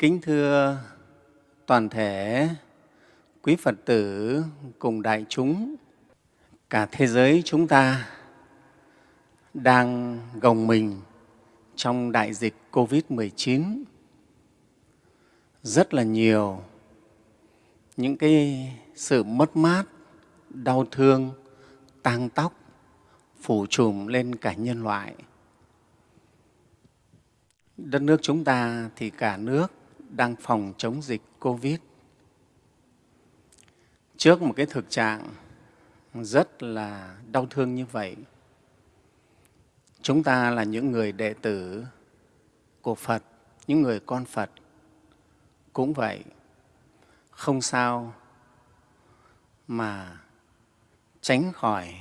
Kính thưa toàn thể quý Phật tử cùng đại chúng, cả thế giới chúng ta đang gồng mình trong đại dịch Covid-19. Rất là nhiều những cái sự mất mát, đau thương, tang tóc phủ trùm lên cả nhân loại. Đất nước chúng ta thì cả nước đang phòng chống dịch Covid. Trước một cái thực trạng rất là đau thương như vậy, chúng ta là những người đệ tử của Phật, những người con Phật cũng vậy, không sao mà tránh khỏi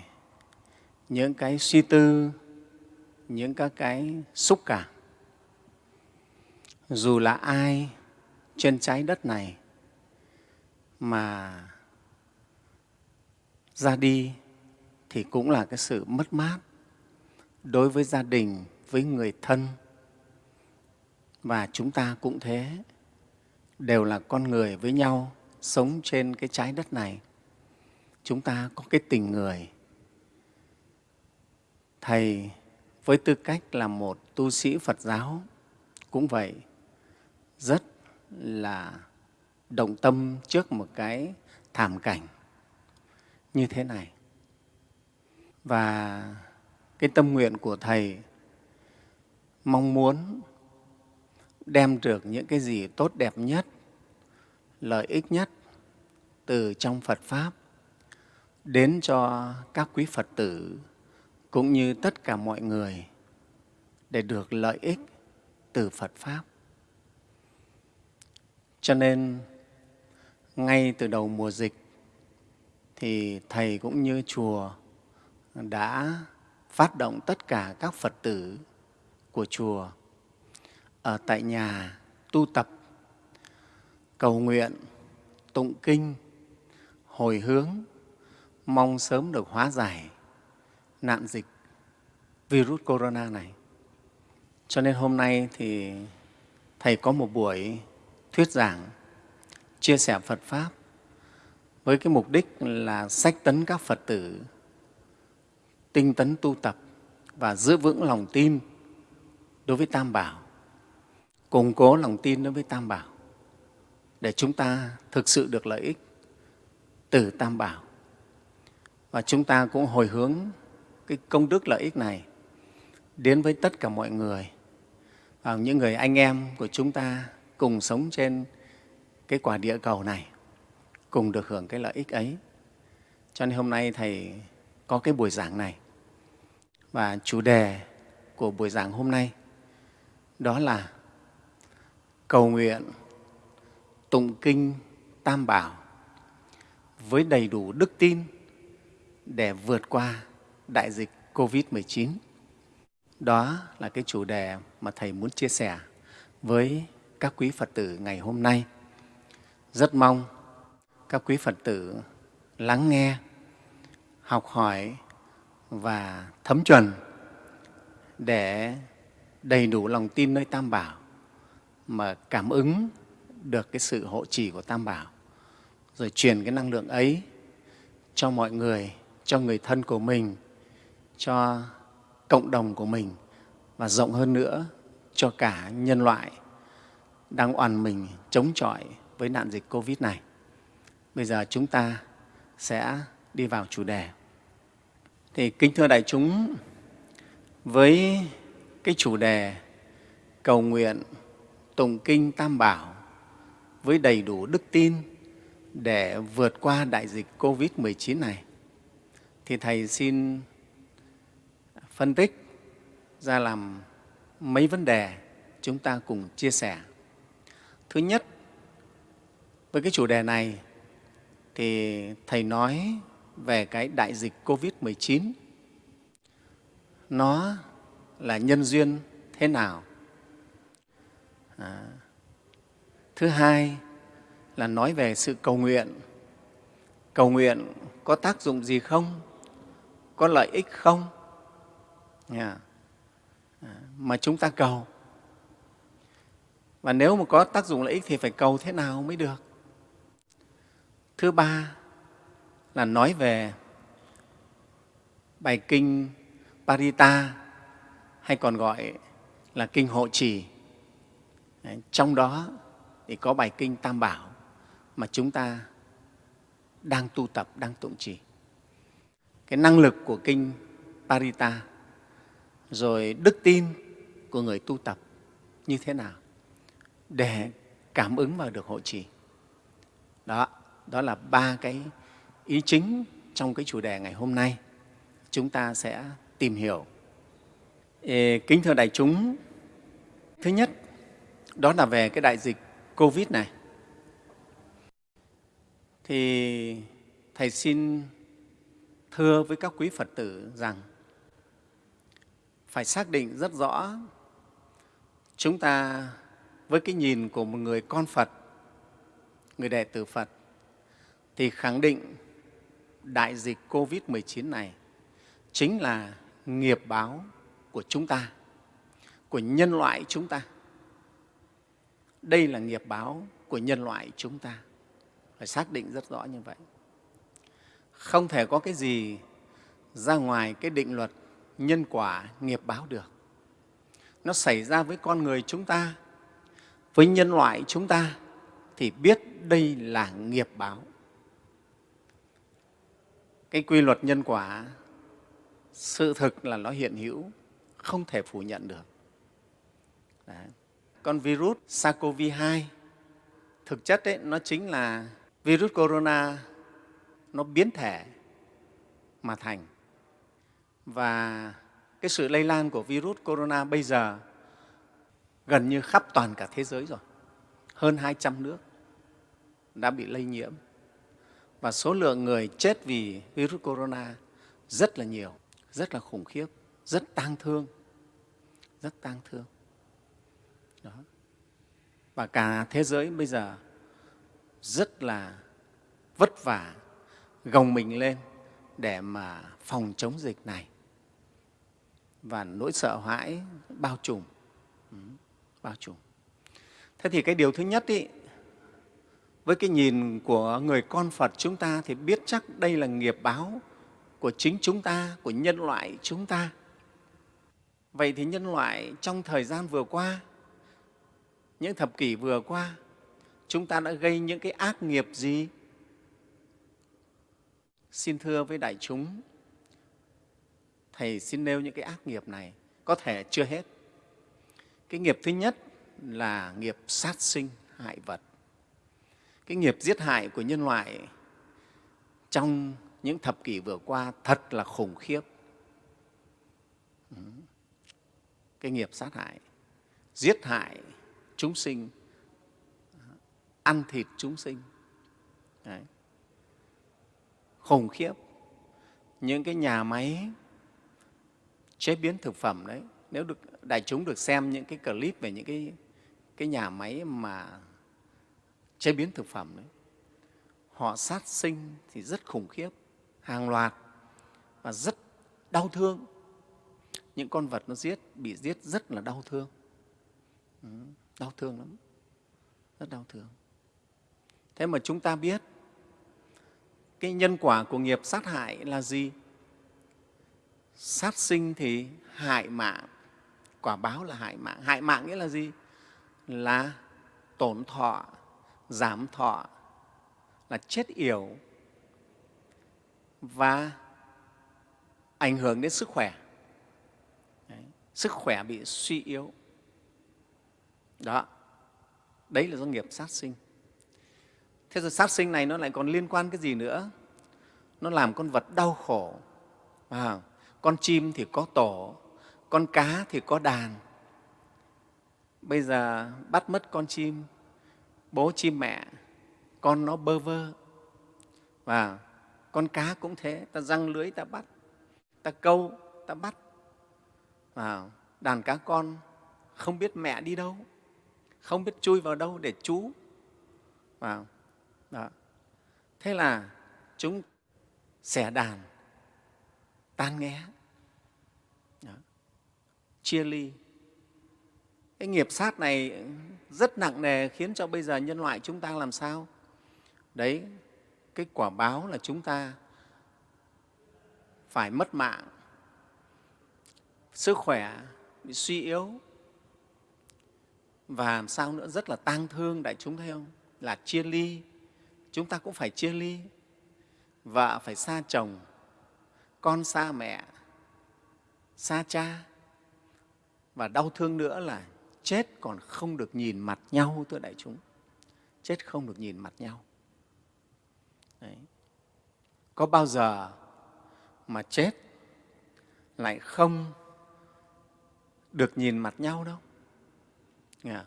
những cái suy tư, những các cái xúc cảm. Dù là ai trên trái đất này mà ra đi thì cũng là cái sự mất mát đối với gia đình, với người thân. Và chúng ta cũng thế, đều là con người với nhau, sống trên cái trái đất này. Chúng ta có cái tình người. Thầy với tư cách là một tu sĩ Phật giáo cũng vậy, rất là động tâm trước một cái thảm cảnh như thế này. Và cái tâm nguyện của Thầy mong muốn đem được những cái gì tốt đẹp nhất, lợi ích nhất từ trong Phật Pháp đến cho các quý Phật tử cũng như tất cả mọi người để được lợi ích từ Phật Pháp. Cho nên ngay từ đầu mùa dịch thì Thầy cũng như chùa đã phát động tất cả các Phật tử của chùa ở tại nhà tu tập, cầu nguyện, tụng kinh, hồi hướng, mong sớm được hóa giải nạn dịch virus corona này. Cho nên hôm nay thì Thầy có một buổi thuyết giảng, chia sẻ Phật Pháp với cái mục đích là sách tấn các Phật tử tinh tấn tu tập và giữ vững lòng tin đối với Tam Bảo, củng cố lòng tin đối với Tam Bảo để chúng ta thực sự được lợi ích từ Tam Bảo. Và chúng ta cũng hồi hướng cái công đức lợi ích này đến với tất cả mọi người và những người anh em của chúng ta cùng sống trên cái quả địa cầu này, cùng được hưởng cái lợi ích ấy. Cho nên hôm nay Thầy có cái buổi giảng này. Và chủ đề của buổi giảng hôm nay đó là cầu nguyện tụng kinh Tam Bảo với đầy đủ đức tin để vượt qua đại dịch COVID-19. Đó là cái chủ đề mà Thầy muốn chia sẻ với các quý Phật tử ngày hôm nay. Rất mong các quý Phật tử lắng nghe, học hỏi và thấm chuẩn để đầy đủ lòng tin nơi Tam Bảo mà cảm ứng được cái sự hộ trì của Tam Bảo rồi truyền cái năng lượng ấy cho mọi người, cho người thân của mình, cho cộng đồng của mình và rộng hơn nữa cho cả nhân loại đang oàn mình chống chọi với nạn dịch Covid này. Bây giờ chúng ta sẽ đi vào chủ đề. Thì kính thưa đại chúng, với cái chủ đề cầu nguyện tụng kinh Tam Bảo với đầy đủ đức tin để vượt qua đại dịch Covid-19 này, thì Thầy xin phân tích ra làm mấy vấn đề chúng ta cùng chia sẻ. Thứ nhất, với cái chủ đề này thì Thầy nói về cái đại dịch Covid-19. Nó là nhân duyên thế nào? À, thứ hai là nói về sự cầu nguyện. Cầu nguyện có tác dụng gì không? Có lợi ích không? Yeah. À, mà chúng ta cầu và nếu mà có tác dụng lợi ích thì phải cầu thế nào mới được? Thứ ba là nói về bài kinh parita, hay còn gọi là kinh hộ trì. Trong đó thì có bài kinh tam bảo mà chúng ta đang tu tập, đang tụng trì. Cái năng lực của kinh parita, rồi đức tin của người tu tập như thế nào? Để cảm ứng vào được hộ trì. Đó đó là ba cái ý chính trong cái chủ đề ngày hôm nay. Chúng ta sẽ tìm hiểu. Ê, kính thưa đại chúng thứ nhất đó là về cái đại dịch covid này. Thì thầy xin thưa với các quý phật tử rằng phải xác định rất rõ chúng ta với cái nhìn của một người con phật, người đệ tử phật, thì khẳng định đại dịch covid 19 này chính là nghiệp báo của chúng ta, của nhân loại chúng ta. Đây là nghiệp báo của nhân loại chúng ta. Phải xác định rất rõ như vậy. Không thể có cái gì ra ngoài cái định luật nhân quả nghiệp báo được. Nó xảy ra với con người chúng ta với nhân loại chúng ta thì biết đây là nghiệp báo. Cái quy luật nhân quả sự thực là nó hiện hữu không thể phủ nhận được. Đấy. con virus SARS-CoV-2 thực chất ấy, nó chính là virus corona nó biến thể mà thành. Và cái sự lây lan của virus corona bây giờ gần như khắp toàn cả thế giới rồi. Hơn 200 nước đã bị lây nhiễm. Và số lượng người chết vì virus corona rất là nhiều rất là khủng khiếp rất tang thương rất tang thương. Đó. Và cả thế giới bây giờ rất là vất vả gồng mình lên để mà phòng chống dịch này. Và nỗi sợ hãi bao trùm. Ừ, bao trùm thế thì cái điều thứ nhất ý, với cái nhìn của người con phật chúng ta thì biết chắc đây là nghiệp báo của chính chúng ta của nhân loại chúng ta. Vậy thì nhân loại trong thời gian vừa qua những thập kỷ vừa qua chúng ta đã gây những cái ác nghiệp gì? Xin thưa với đại chúng thầy xin nêu những cái ác nghiệp này có thể chưa hết cái nghiệp thứ nhất là nghiệp sát sinh hại vật. Cái nghiệp giết hại của nhân loại trong những thập kỷ vừa qua thật là khủng khiếp. Cái nghiệp sát hại, giết hại chúng sinh, ăn thịt chúng sinh. Đấy. khủng khiếp. Những cái nhà máy chế biến thực phẩm đấy, nếu được đại chúng được xem những cái clip về những cái cái nhà máy mà chế biến thực phẩm đấy. Họ sát sinh thì rất khủng khiếp hàng loạt và rất đau thương. Những con vật nó giết bị giết rất là đau thương. Ừ, đau thương lắm rất đau thương. Thế mà chúng ta biết cái nhân quả của nghiệp sát hại là gì? Sát sinh thì hại mạng quả báo là hại mạng. Hại mạng nghĩa là gì? Là tổn thọ giảm thọ là chết yểu và ảnh hưởng đến sức khỏe. Đấy, sức khỏe bị suy yếu. Đó đấy là do nghiệp sát sinh. Thế rồi sát sinh này nó lại còn liên quan cái gì nữa? Nó làm con vật đau khổ. À, con chim thì có tổ con cá thì có đàn. Bây giờ bắt mất con chim, bố chim mẹ, con nó bơ vơ. Và con cá cũng thế, ta răng lưới ta bắt, ta câu ta bắt. Và đàn cá con không biết mẹ đi đâu, không biết chui vào đâu để trú. Và, đó. thế là chúng xẻ đàn, tan nghé chia ly. Cái nghiệp sát này rất nặng nề khiến cho bây giờ nhân loại chúng ta làm sao? Đấy, cái quả báo là chúng ta phải mất mạng. Sức khỏe bị suy yếu. Và làm sao nữa, rất là tang thương, đại chúng thấy không? Là chia ly. Chúng ta cũng phải chia ly. Vợ phải xa chồng, con xa mẹ, xa cha và đau thương nữa là chết còn không được nhìn mặt nhau, thưa đại chúng. Chết không được nhìn mặt nhau. Đấy. có bao giờ mà chết lại không được nhìn mặt nhau đâu? Dạ.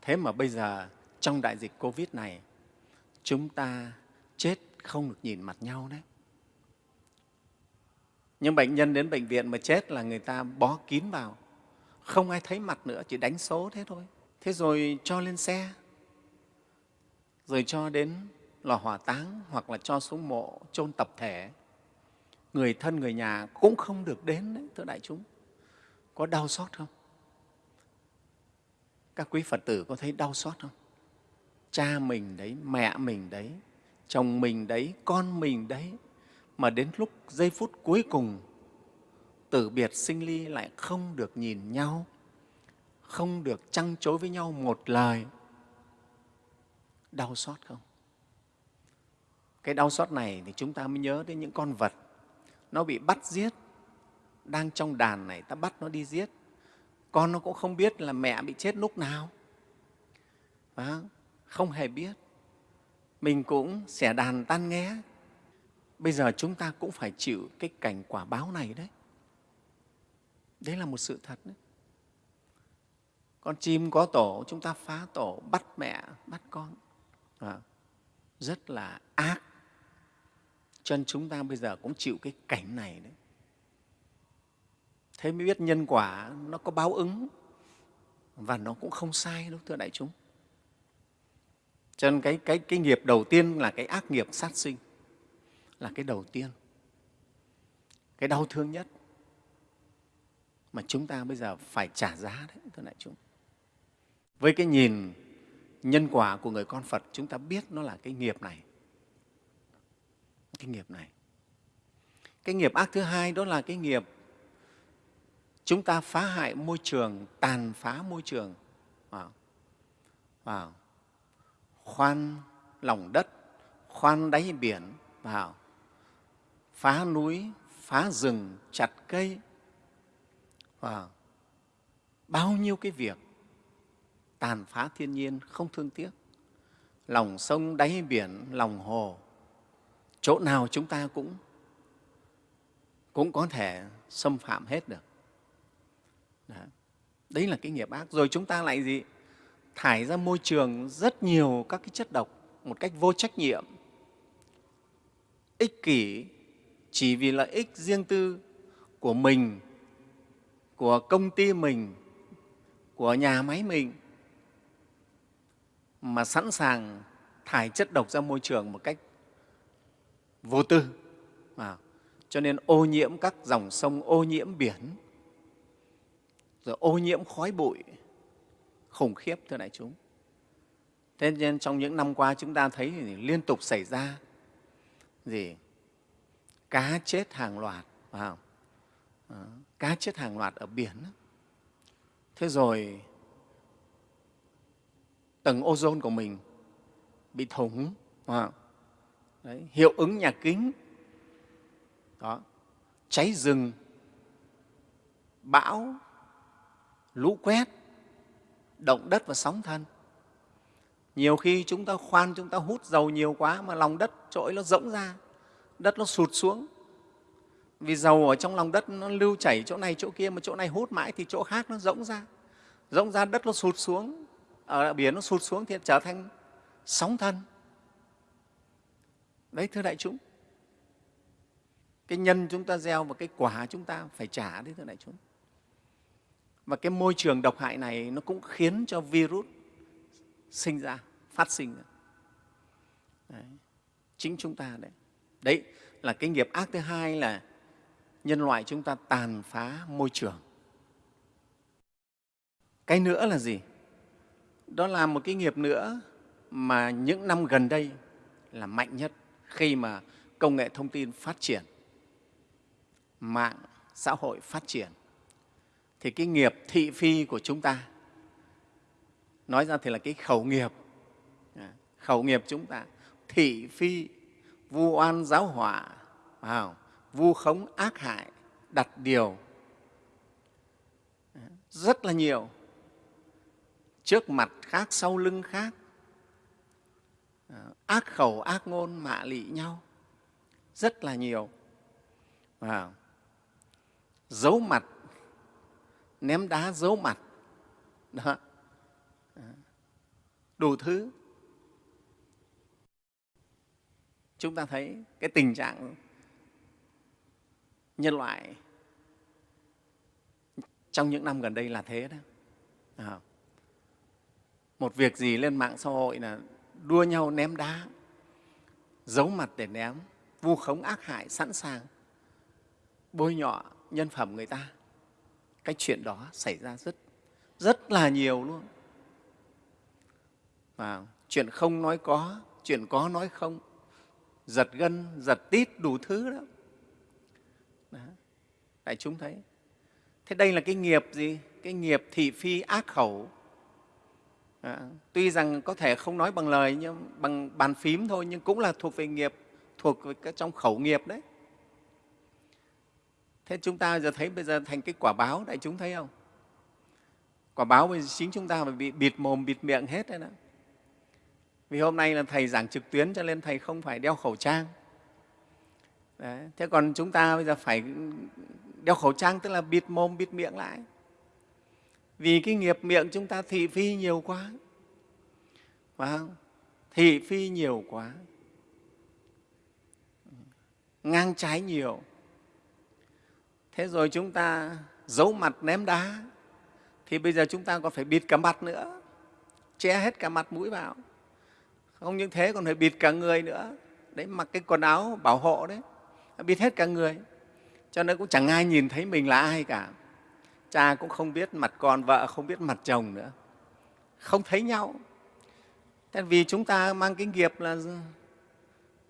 Thế mà bây giờ trong đại dịch covid này, chúng ta chết không được nhìn mặt nhau đấy. Nhưng bệnh nhân đến bệnh viện mà chết là người ta bó kín vào không ai thấy mặt nữa, chỉ đánh số thế thôi. Thế rồi cho lên xe. Rồi cho đến lò hỏa táng hoặc là cho xuống mộ, chôn tập thể. Người thân người nhà cũng không được đến đấy, thưa đại chúng. Có đau xót không? Các quý phật tử có thấy đau xót không? Cha mình đấy, mẹ mình đấy, chồng mình đấy, con mình đấy, mà đến lúc giây phút cuối cùng tử biệt sinh ly lại không được nhìn nhau không được trăng chối với nhau một lời. Đau xót không? Cái đau xót này thì chúng ta mới nhớ đến những con vật nó bị bắt giết đang trong đàn này ta bắt nó đi giết. Con nó cũng không biết là mẹ bị chết lúc nào. À, không hề biết. Mình cũng xẻ đàn tan nghe bây giờ chúng ta cũng phải chịu cái cảnh quả báo này đấy đấy là một sự thật đấy. Con chim có tổ chúng ta phá tổ bắt mẹ bắt con. À, rất là ác. Cho nên chúng ta bây giờ cũng chịu cái cảnh này đấy. Thế mới biết nhân quả nó có báo ứng và nó cũng không sai đâu thưa đại chúng. Cho nên cái, cái, cái nghiệp đầu tiên là cái ác nghiệp sát sinh là cái đầu tiên. Cái đau thương nhất mà chúng ta bây giờ phải trả giá đấy, thưa đại chúng. Với cái nhìn nhân quả của người con phật, chúng ta biết nó là cái nghiệp này. Cái nghiệp này. Cái nghiệp ác thứ hai đó là cái nghiệp chúng ta phá hại môi trường, tàn phá môi trường. Wow. Wow. khoan lòng đất, khoan đáy biển. Vào phá núi, phá rừng, chặt cây và bao nhiêu cái việc tàn phá thiên nhiên không thương tiếc. Lòng sông đáy biển, lòng hồ, chỗ nào chúng ta cũng cũng có thể xâm phạm hết được. Đó. đấy là cái nghiệp ác. Rồi chúng ta lại gì? Thải ra môi trường rất nhiều các cái chất độc một cách vô trách nhiệm. Ích kỷ, chỉ vì lợi ích riêng tư của mình của công ty mình của nhà máy mình mà sẵn sàng thải chất độc ra môi trường một cách vô tư. À, cho nên ô nhiễm các dòng sông ô nhiễm biển rồi ô nhiễm khói bụi khủng khiếp thưa đại chúng. Thế nên trong những năm qua chúng ta thấy thì liên tục xảy ra gì? Cá chết hàng loạt phải không? À, cá chết hàng loạt ở biển thế rồi tầng ozone của mình bị thủng? Đấy, hiệu ứng nhà kính. Đó, cháy rừng bão lũ quét động đất và sóng thần. Nhiều khi chúng ta khoan chúng ta hút dầu nhiều quá mà lòng đất trỗi nó rỗng ra đất nó sụt xuống vì dầu ở trong lòng đất nó lưu chảy chỗ này chỗ kia, mà chỗ này hút mãi thì chỗ khác nó rỗng ra. Rỗng ra đất nó sụt xuống, ở biển nó sụt xuống thì trở thành sóng thần. Đấy, thưa đại chúng, cái nhân chúng ta gieo và cái quả chúng ta phải trả đấy, thưa đại chúng. Và cái môi trường độc hại này nó cũng khiến cho virus sinh ra, phát sinh ra. Đấy. chính chúng ta đấy. Đấy là cái nghiệp ác thứ hai là nhân loại chúng ta tàn phá môi trường. Cái nữa là gì? Đó là một cái nghiệp nữa mà những năm gần đây là mạnh nhất khi mà công nghệ thông tin phát triển, mạng xã hội phát triển. Thì cái nghiệp thị phi của chúng ta, nói ra thì là cái khẩu nghiệp. À, khẩu nghiệp chúng ta, thị phi, vu oan, giáo họa vào vu khống ác hại, đặt điều rất là nhiều trước mặt khác, sau lưng khác. Ác khẩu, ác ngôn mạ lị nhau, rất là nhiều. Và giấu mặt, ném đá giấu mặt, đó, đủ thứ. Chúng ta thấy cái tình trạng nhân loại trong những năm gần đây là thế đó. À, một việc gì lên mạng xã hội là đua nhau ném đá giấu mặt để ném vu khống ác hại sẵn sàng bôi nhọ nhân phẩm người ta. Cái chuyện đó xảy ra rất rất là nhiều luôn. Và chuyện không nói có chuyện có nói không giật gân giật tít đủ thứ đó, đó đại chúng thấy. Thế đây là cái nghiệp gì? Cái nghiệp thị phi ác khẩu. À, tuy rằng có thể không nói bằng lời nhưng bằng bàn phím thôi nhưng cũng là thuộc về nghiệp thuộc về cái trong khẩu nghiệp đấy. Thế chúng ta giờ thấy bây giờ thành cái quả báo đại chúng thấy không? Quả báo bây giờ chính chúng ta phải bị bịt mồm bịt miệng hết đấy đó. Vì hôm nay là thầy giảng trực tuyến cho nên thầy không phải đeo khẩu trang. Đấy. thế còn chúng ta bây giờ phải đeo khẩu trang, tức là bịt mồm, bịt miệng lại. Vì cái nghiệp miệng chúng ta thị phi nhiều quá. Phải không? Thị phi nhiều quá. Ngang trái nhiều. Thế rồi chúng ta giấu mặt ném đá, thì bây giờ chúng ta còn phải bịt cả mặt nữa. Che hết cả mặt mũi vào. Không những thế, còn phải bịt cả người nữa. Đấy, mặc cái quần áo bảo hộ đấy. Bịt hết cả người cho nên cũng chẳng ai nhìn thấy mình là ai cả. Cha cũng không biết mặt con vợ không biết mặt chồng nữa. Không thấy nhau. Thế vì chúng ta mang cái nghiệp là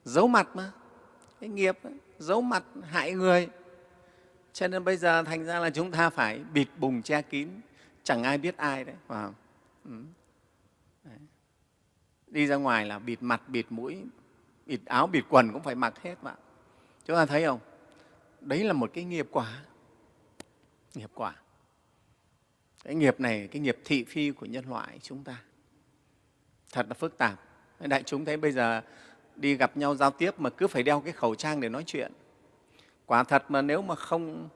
giấu mặt mà. Cái nghiệp ấy, giấu mặt hại người. Cho nên bây giờ thành ra là chúng ta phải bịt bùng che kín. Chẳng ai biết ai đấy. Phải không? Ừ. Đi ra ngoài là bịt mặt bịt mũi bịt áo bịt quần cũng phải mặc hết mà. Chúng ta thấy không? Đấy là một cái nghiệp quả. Nghiệp quả. Cái nghiệp này cái nghiệp thị phi của nhân loại chúng ta. Thật là phức tạp. Đại chúng thấy bây giờ đi gặp nhau giao tiếp mà cứ phải đeo cái khẩu trang để nói chuyện. Quả thật mà nếu mà không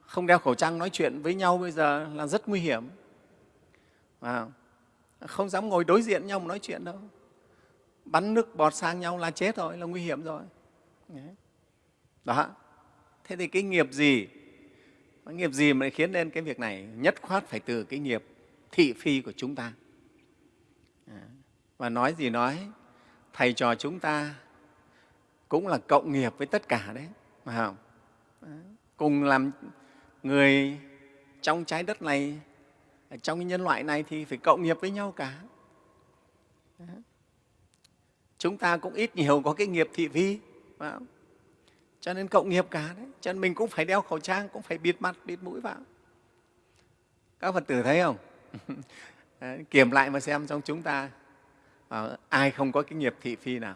không đeo khẩu trang nói chuyện với nhau bây giờ là rất nguy hiểm. À, không dám ngồi đối diện nhau mà nói chuyện đâu. Bắn nước bọt sang nhau là chết rồi là nguy hiểm rồi. Đó thế thì cái nghiệp gì? Cái nghiệp gì mà khiến nên cái việc này? Nhất khoát phải từ cái nghiệp thị phi của chúng ta. À, và nói gì nói, thầy trò chúng ta cũng là cộng nghiệp với tất cả đấy, phải không? Cùng làm người trong trái đất này trong cái nhân loại này thì phải cộng nghiệp với nhau cả. Chúng ta cũng ít nhiều có cái nghiệp thị phi, phải không? Cho nên cộng nghiệp cả đấy. Cho nên mình cũng phải đeo khẩu trang cũng phải bịt mặt bịt mũi vào. Các phật tử thấy không? Kiểm lại mà xem trong chúng ta à, ai không có cái nghiệp thị phi nào.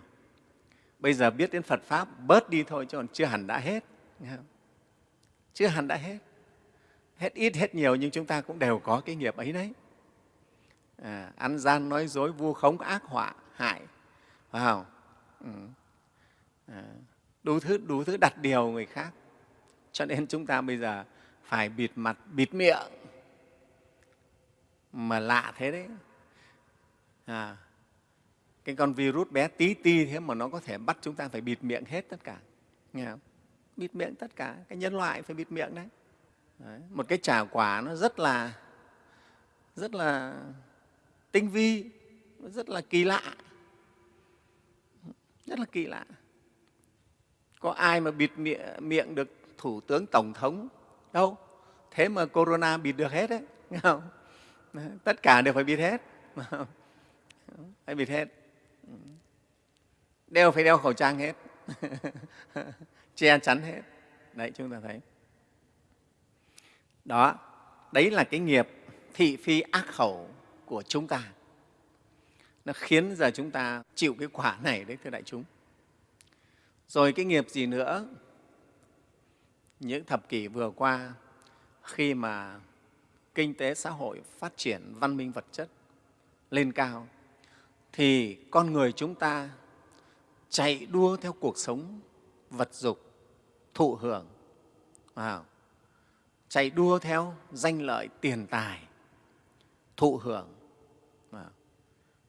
Bây giờ biết đến phật pháp bớt đi thôi chứ còn chưa hẳn đã hết. Chưa hẳn đã hết. Hết ít hết nhiều nhưng chúng ta cũng đều có cái nghiệp ấy đấy. À, ăn gian nói dối vu khống ác họa hại. Phải không? Ừ. à, đủ thứ đủ thứ đặt điều người khác. Cho nên chúng ta bây giờ phải bịt mặt bịt miệng. Mà lạ thế đấy. À, cái con virus bé tí ti thế mà nó có thể bắt chúng ta phải bịt miệng hết tất cả. Nghe không? bịt miệng tất cả. Cái nhân loại phải bịt miệng đấy. Đấy, một cái trả quả nó rất là rất là tinh vi rất là kỳ lạ. Rất là kỳ lạ có ai mà bịt miệng, miệng được thủ tướng tổng thống? Đâu. Thế mà corona bịt được hết đấy nghe không? Tất cả đều phải bịt hết. Phải bịt hết. Đeo phải đeo khẩu trang hết. Che chắn hết. Đấy chúng ta thấy. Đó đấy là cái nghiệp thị phi ác khẩu của chúng ta. Nó khiến giờ chúng ta chịu cái quả này đấy thưa đại chúng rồi cái nghiệp gì nữa những thập kỷ vừa qua, khi mà kinh tế xã hội phát triển, văn minh vật chất lên cao, thì con người chúng ta chạy đua theo cuộc sống vật dục, thụ hưởng wow. chạy đua theo danh lợi tiền tài, thụ hưởng wow.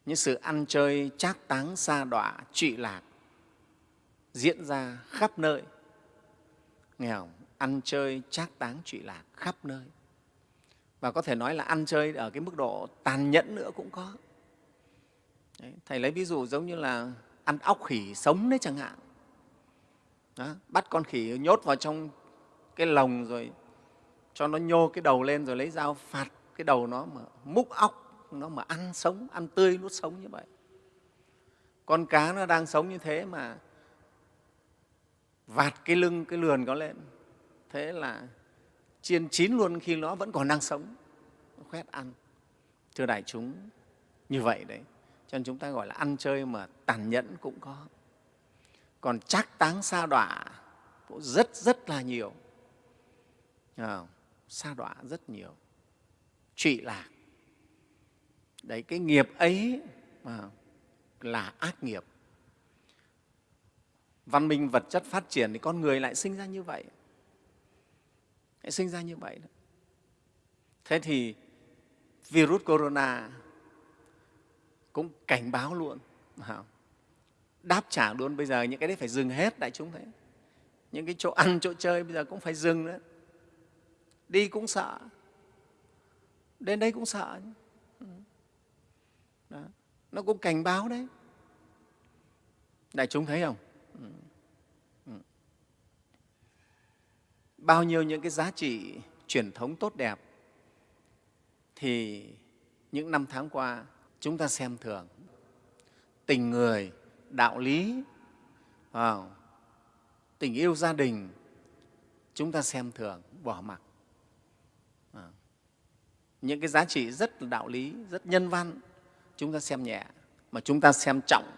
những sự ăn chơi trác táng xa đọa, trụy lạc diễn ra khắp nơi. Nghèo ăn chơi trác táng trụy lạc khắp nơi. Và có thể nói là ăn chơi ở cái mức độ tàn nhẫn nữa cũng có. Đấy, thầy lấy ví dụ giống như là ăn óc khỉ sống đấy chẳng hạn. Đó, bắt con khỉ nhốt vào trong cái lồng rồi cho nó nhô cái đầu lên rồi lấy dao phạt cái đầu nó mà múc óc nó mà ăn sống ăn tươi nuốt sống như vậy. Con cá nó đang sống như thế mà vạt cái lưng cái lườn có lên. Thế là chiên chín luôn khi nó vẫn còn đang sống. Khoét ăn. Thưa đại chúng như vậy đấy. Cho nên chúng ta gọi là ăn chơi mà tàn nhẫn cũng có. Còn chắc táng sa đọa cũng rất rất là nhiều. À, sa đọa rất nhiều. Trụy lạc. Đấy cái nghiệp ấy mà là ác nghiệp văn minh vật chất phát triển thì con người lại sinh ra như vậy. Lại sinh ra như vậy đó. thế thì virus corona cũng cảnh báo luôn đáp trả luôn. Bây giờ những cái đấy phải dừng hết đại chúng thấy những cái chỗ ăn, chỗ chơi bây giờ cũng phải dừng đấy. đi cũng sợ. Đến đây cũng sợ. Đó. nó cũng cảnh báo đấy. Đại chúng thấy không? Bao nhiêu những cái giá trị truyền thống tốt đẹp, thì những năm tháng qua chúng ta xem thường. Tình người, đạo lý, vào, tình yêu gia đình, chúng ta xem thường, bỏ mặc. À. những cái giá trị rất là đạo lý, rất nhân văn, chúng ta xem nhẹ, mà chúng ta xem trọng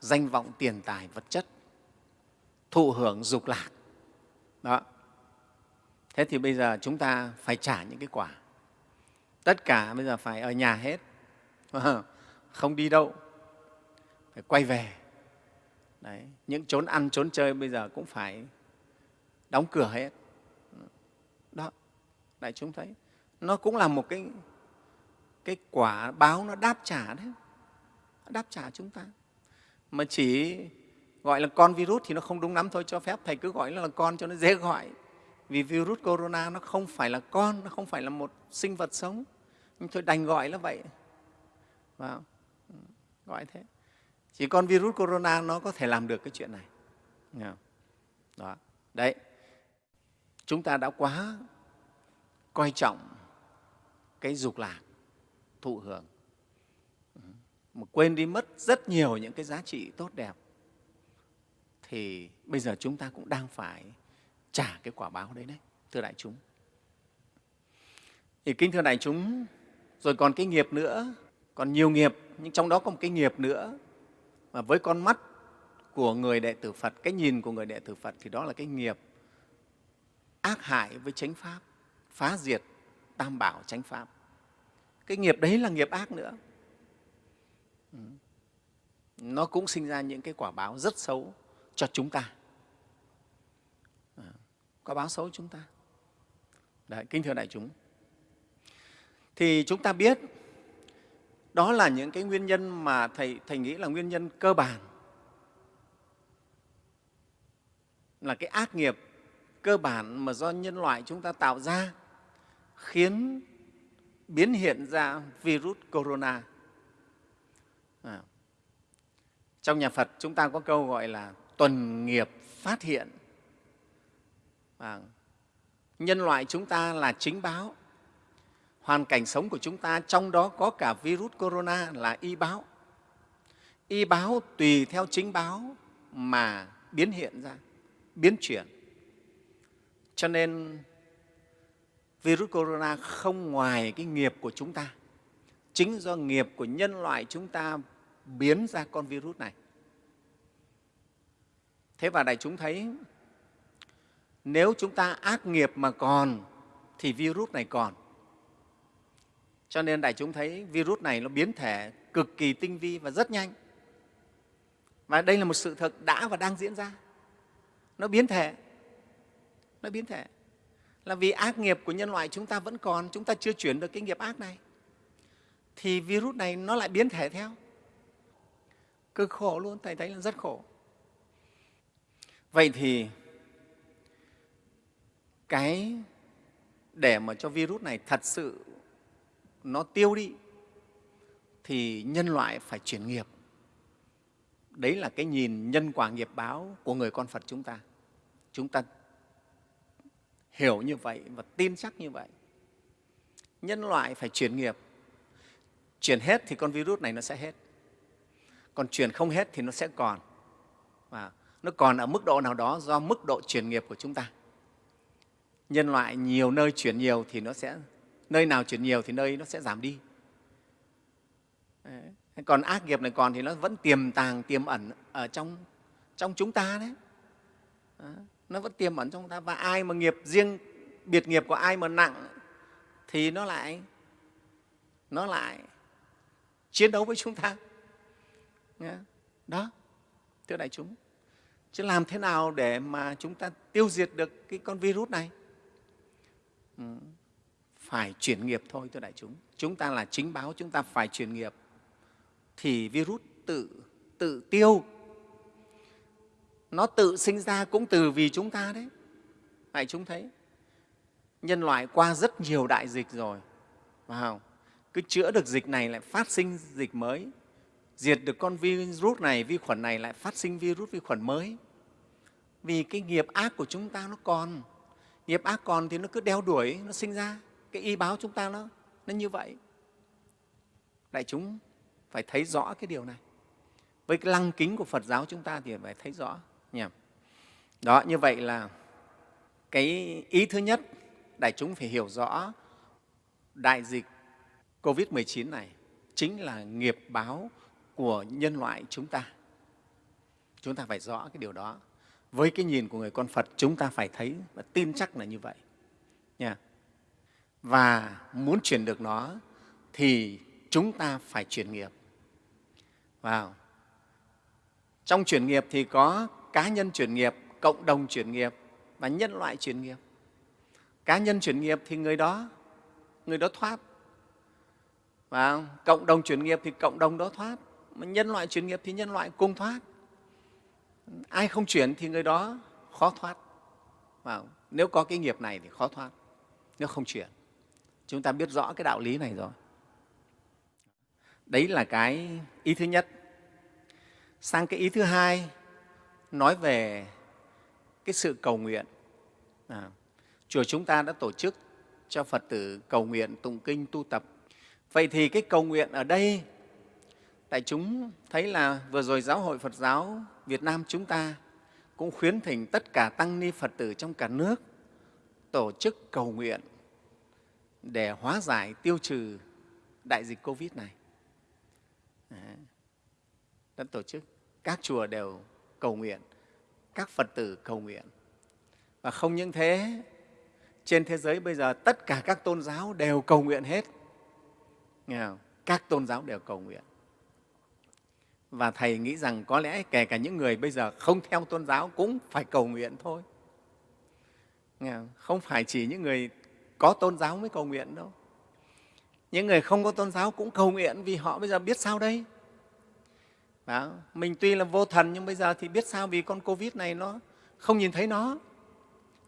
danh vọng tiền tài vật chất, thụ hưởng dục lạc. Đó thế thì bây giờ chúng ta phải trả những cái quả. Tất cả bây giờ phải ở nhà hết. Không đi đâu. Phải quay về. Đấy, những trốn ăn trốn chơi bây giờ cũng phải đóng cửa hết. Đó đại chúng thấy. Nó cũng là một cái cái quả báo nó đáp trả đấy. Đáp trả chúng ta. Mà chỉ gọi là con virus thì nó không đúng lắm thôi. Cho phép thầy cứ gọi là con cho nó dễ gọi vì virus corona nó không phải là con, nó không phải là một sinh vật sống. Nhưng thôi đành gọi là vậy. Vào gọi thế. Chỉ con virus corona nó có thể làm được cái chuyện này. Đó. Đấy. Chúng ta đã quá coi trọng cái dục lạc, thụ hưởng. Ừ. Mà quên đi mất rất nhiều những cái giá trị tốt đẹp. Thì bây giờ chúng ta cũng đang phải trả cái quả báo đấy đấy thưa đại chúng thì kính thưa đại chúng rồi còn cái nghiệp nữa còn nhiều nghiệp nhưng trong đó có một cái nghiệp nữa mà với con mắt của người đệ tử Phật, cái nhìn của người đệ tử Phật thì đó là cái nghiệp ác hại với chánh Pháp, phá diệt tam bảo chánh Pháp. Cái nghiệp đấy là nghiệp ác nữa. Ừ. Nó cũng sinh ra những cái quả báo rất xấu cho chúng ta có quả báo xấu chúng ta. Đấy, kính thưa đại chúng. Thì chúng ta biết đó là những cái nguyên nhân mà Thầy, thầy nghĩ là nguyên nhân cơ bản, là cái ác nghiệp cơ bản mà do nhân loại chúng ta tạo ra khiến biến hiện ra virus corona. À. Trong nhà Phật chúng ta có câu gọi là tuần nghiệp phát hiện. À. Nhân loại chúng ta là chính báo, hoàn cảnh sống của chúng ta, trong đó có cả virus corona là y báo. Y báo tùy theo chính báo mà biến hiện ra, biến chuyển. Cho nên virus corona không ngoài cái nghiệp của chúng ta. Chính do nghiệp của nhân loại chúng ta biến ra con virus này. Thế và đại chúng thấy nếu chúng ta ác nghiệp mà còn thì virus này còn. Cho nên đại chúng thấy virus này nó biến thể cực kỳ tinh vi và rất nhanh. Và đây là một sự thật đã và đang diễn ra. Nó biến thể. Nó biến thể. Là vì ác nghiệp của nhân loại chúng ta vẫn còn, chúng ta chưa chuyển được cái nghiệp ác này. Thì virus này nó lại biến thể theo. Cực khổ luôn, Thầy thấy là rất khổ. Vậy thì cái để mà cho virus này thật sự nó tiêu đi, thì nhân loại phải chuyển nghiệp. Đấy là cái nhìn nhân quả nghiệp báo của người con Phật chúng ta. Chúng ta hiểu như vậy và tin chắc như vậy. Nhân loại phải chuyển nghiệp. Chuyển hết thì con virus này nó sẽ hết. Còn chuyển không hết thì nó sẽ còn. Và nó còn ở mức độ nào đó do mức độ chuyển nghiệp của chúng ta. Nhân loại nhiều nơi chuyển nhiều thì nó sẽ nơi nào chuyển nhiều thì nơi nó sẽ giảm đi. Đấy. Còn ác nghiệp này còn thì nó vẫn tiềm tàng, tiềm ẩn ở trong, trong chúng ta đấy. Đó. Nó vẫn tiềm ẩn trong ta. Và ai mà nghiệp riêng, biệt nghiệp của ai mà nặng thì nó lại nó lại chiến đấu với chúng ta. Đó, thưa đại chúng. Chứ làm thế nào để mà chúng ta tiêu diệt được cái con virus này? Ừ. Phải chuyển nghiệp thôi thưa đại chúng. Chúng ta là chính báo, chúng ta phải chuyển nghiệp. Thì virus tự tự tiêu, nó tự sinh ra cũng từ vì chúng ta đấy. Đại chúng thấy, nhân loại qua rất nhiều đại dịch rồi, phải không? cứ chữa được dịch này lại phát sinh dịch mới. Diệt được con virus này, vi khuẩn này lại phát sinh virus vi khuẩn mới. Vì cái nghiệp ác của chúng ta nó còn nghiệp ác còn thì nó cứ đeo đuổi nó sinh ra. Cái y báo chúng ta nó, nó như vậy. Đại chúng phải thấy rõ cái điều này. Với cái lăng kính của phật giáo chúng ta thì phải thấy rõ nhỉ? Đó như vậy là cái ý thứ nhất đại chúng phải hiểu rõ đại dịch covid 19 này chính là nghiệp báo của nhân loại chúng ta. Chúng ta phải rõ cái điều đó với cái nhìn của người con phật chúng ta phải thấy và tin chắc là như vậy nha và muốn chuyển được nó thì chúng ta phải chuyển nghiệp. Vào. Trong chuyển nghiệp thì có cá nhân chuyển nghiệp, cộng đồng chuyển nghiệp và nhân loại chuyển nghiệp. Cá nhân chuyển nghiệp thì người đó, người đó thoát. Và cộng đồng chuyển nghiệp thì cộng đồng đó thoát. Mà nhân loại chuyển nghiệp thì nhân loại cùng thoát. Ai không chuyển thì người đó khó thoát. Và nếu có cái nghiệp này thì khó thoát, nếu không chuyển. Chúng ta biết rõ cái đạo lý này rồi. Đấy là cái ý thứ nhất. Sang cái ý thứ hai, nói về cái sự cầu nguyện. À, chùa chúng ta đã tổ chức cho Phật tử cầu nguyện, tụng kinh, tu tập. Vậy thì cái cầu nguyện ở đây, tại chúng thấy là vừa rồi Giáo hội Phật giáo Việt Nam chúng ta cũng khuyến thỉnh tất cả tăng ni Phật tử trong cả nước tổ chức cầu nguyện để hóa giải tiêu trừ đại dịch Covid này. Đã tổ chức, các chùa đều cầu nguyện, các Phật tử cầu nguyện. Và không những thế, trên thế giới bây giờ tất cả các tôn giáo đều cầu nguyện hết. Nghe không? Các tôn giáo đều cầu nguyện. Và Thầy nghĩ rằng có lẽ kể cả những người bây giờ không theo tôn giáo cũng phải cầu nguyện thôi. Không? không phải chỉ những người có tôn giáo mới cầu nguyện đâu những người không có tôn giáo cũng cầu nguyện vì họ bây giờ biết sao đây đó. mình tuy là vô thần nhưng bây giờ thì biết sao vì con covid này nó không nhìn thấy nó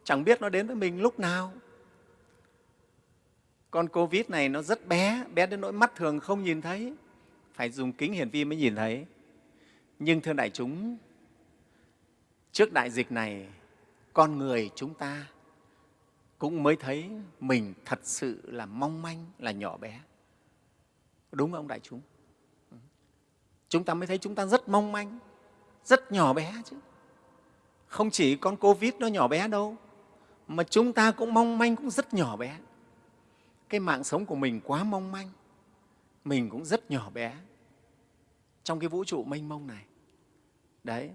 chẳng biết nó đến với mình lúc nào con covid này nó rất bé bé đến nỗi mắt thường không nhìn thấy phải dùng kính hiển vi mới nhìn thấy nhưng thưa đại chúng trước đại dịch này con người chúng ta cũng mới thấy mình thật sự là mong manh, là nhỏ bé. Đúng không đại chúng? Chúng ta mới thấy chúng ta rất mong manh, rất nhỏ bé chứ. Không chỉ con Covid nó nhỏ bé đâu, mà chúng ta cũng mong manh cũng rất nhỏ bé. Cái mạng sống của mình quá mong manh, mình cũng rất nhỏ bé trong cái vũ trụ mênh mông này. Đấy,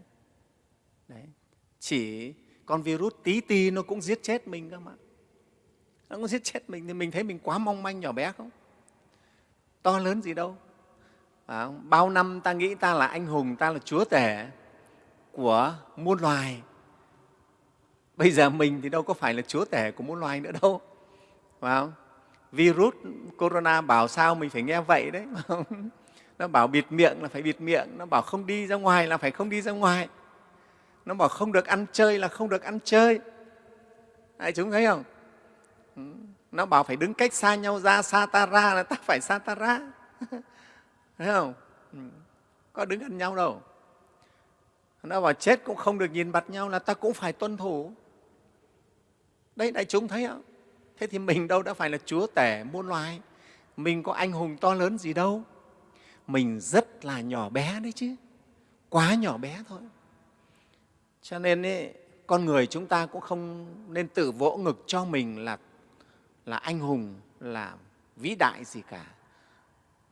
đấy. chỉ con virus tí ti nó cũng giết chết mình cơ mà. Nó cũng giết chết mình thì mình thấy mình quá mong manh nhỏ bé không? To lớn gì đâu. À, bao năm ta nghĩ ta là anh hùng, ta là chúa tể của muôn loài. Bây giờ mình thì đâu có phải là chúa tể của muôn loài nữa đâu. Phải không? Virus corona bảo sao mình phải nghe vậy đấy. Nó bảo bịt miệng là phải bịt miệng, nó bảo không đi ra ngoài là phải không đi ra ngoài. Nó bảo không được ăn chơi là không được ăn chơi. Đại chúng thấy không? Ừ, nó bảo phải đứng cách xa nhau ra, xa ta ra là ta phải xa ta ra Thấy không? Ừ, có đứng gần nhau đâu. Nó bảo chết cũng không được nhìn mặt nhau là ta cũng phải tuân thủ. Đấy, đại chúng thấy không? Thế thì mình đâu đã phải là chúa tể muôn loài. Mình có anh hùng to lớn gì đâu. Mình rất là nhỏ bé đấy chứ. Quá nhỏ bé thôi. Cho nên ấy, con người chúng ta cũng không nên tự vỗ ngực cho mình là, là anh hùng, là vĩ đại gì cả.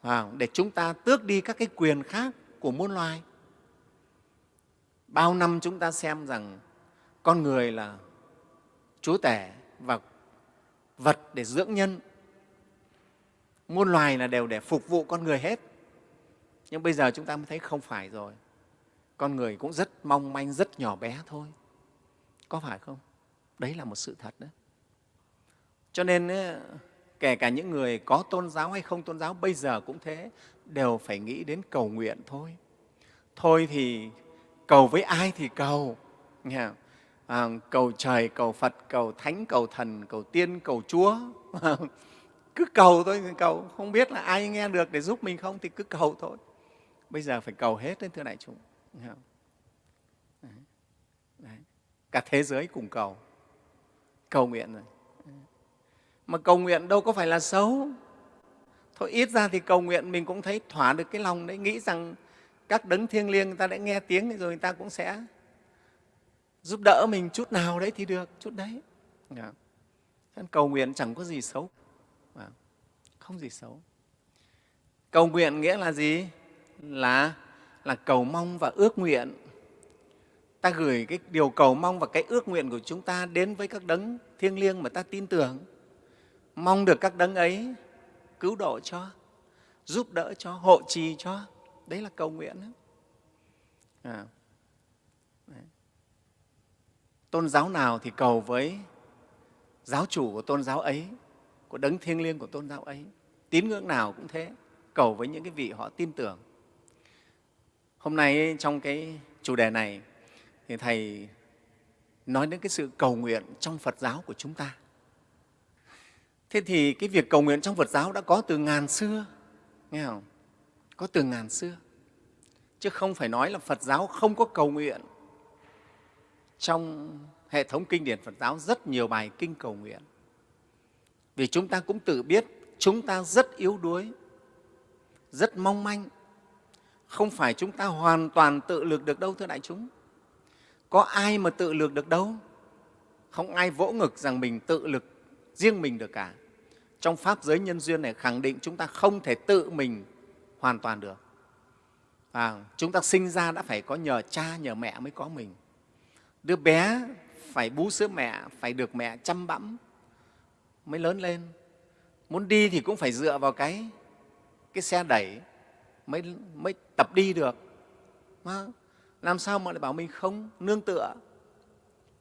À, để chúng ta tước đi các cái quyền khác của muôn loài. Bao năm chúng ta xem rằng con người là chúa tể và vật để dưỡng nhân. Muôn loài là đều để phục vụ con người hết. Nhưng bây giờ chúng ta mới thấy không phải rồi. Con người cũng rất mong manh, rất nhỏ bé thôi. Có phải không? Đấy là một sự thật đó. Cho nên kể cả những người có tôn giáo hay không tôn giáo bây giờ cũng thế, đều phải nghĩ đến cầu nguyện thôi. Thôi thì cầu với ai thì cầu. Nghe không? À, cầu trời, cầu Phật, cầu Thánh, cầu Thần, cầu Tiên, cầu Chúa. cứ cầu thôi, cầu. Không biết là ai nghe được để giúp mình không thì cứ cầu thôi. Bây giờ phải cầu hết đấy, thưa đại chúng. Đấy. Đấy. Cả thế giới cùng cầu. Cầu nguyện rồi. Mà cầu nguyện đâu có phải là xấu. Thôi ít ra thì cầu nguyện mình cũng thấy thỏa được cái lòng đấy, nghĩ rằng các đấng thiêng liêng người ta đã nghe tiếng rồi người ta cũng sẽ giúp đỡ mình chút nào đấy thì được, chút đấy. Dạ. Yeah. Cầu nguyện chẳng có gì xấu, dạ. không gì xấu. Cầu nguyện nghĩa là gì? Là, là cầu mong và ước nguyện. Ta gửi cái điều cầu mong và cái ước nguyện của chúng ta đến với các đấng thiêng liêng mà ta tin tưởng. Mong được các đấng ấy cứu độ cho, giúp đỡ cho, hộ trì cho. Đấy là cầu nguyện. Đó. À. Dạ. Đấy. Tôn giáo nào thì cầu với giáo chủ của tôn giáo ấy, của đấng thiêng liêng của tôn giáo ấy. Tín ngưỡng nào cũng thế, cầu với những cái vị họ tin tưởng. Hôm nay trong cái chủ đề này thì Thầy nói đến cái sự cầu nguyện trong Phật giáo của chúng ta. Thế thì cái việc cầu nguyện trong Phật giáo đã có từ ngàn xưa, nghe không? Có từ ngàn xưa. Chứ không phải nói là Phật giáo không có cầu nguyện. Trong hệ thống kinh điển Phật giáo rất nhiều bài kinh cầu nguyện. Vì chúng ta cũng tự biết chúng ta rất yếu đuối, rất mong manh. Không phải chúng ta hoàn toàn tự lực được đâu, thưa đại chúng. Có ai mà tự lực được đâu? Không ai vỗ ngực rằng mình tự lực riêng mình được cả. Trong Pháp giới nhân duyên này khẳng định chúng ta không thể tự mình hoàn toàn được. À, chúng ta sinh ra đã phải có nhờ cha, nhờ mẹ mới có mình. Đứa bé phải bú sữa mẹ, phải được mẹ chăm bẵm mới lớn lên. Muốn đi thì cũng phải dựa vào cái, cái xe đẩy mới, mới tập đi được. Mà làm sao mà lại bảo mình không nương tựa?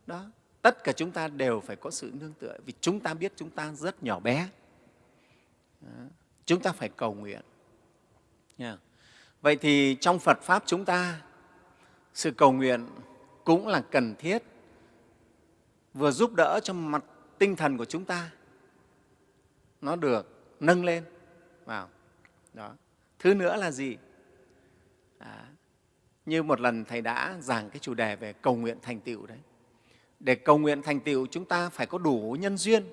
Đó. Tất cả chúng ta đều phải có sự nương tựa vì chúng ta biết chúng ta rất nhỏ bé. Đó. Chúng ta phải cầu nguyện. Yeah. Vậy thì trong Phật Pháp chúng ta, sự cầu nguyện cũng là cần thiết, vừa giúp đỡ cho mặt tinh thần của chúng ta nó được nâng lên. Vào. Đó. Thứ nữa là gì? À, như một lần thầy đã giảng cái chủ đề về cầu nguyện thành tựu đấy. Để cầu nguyện thành tựu chúng ta phải có đủ nhân duyên.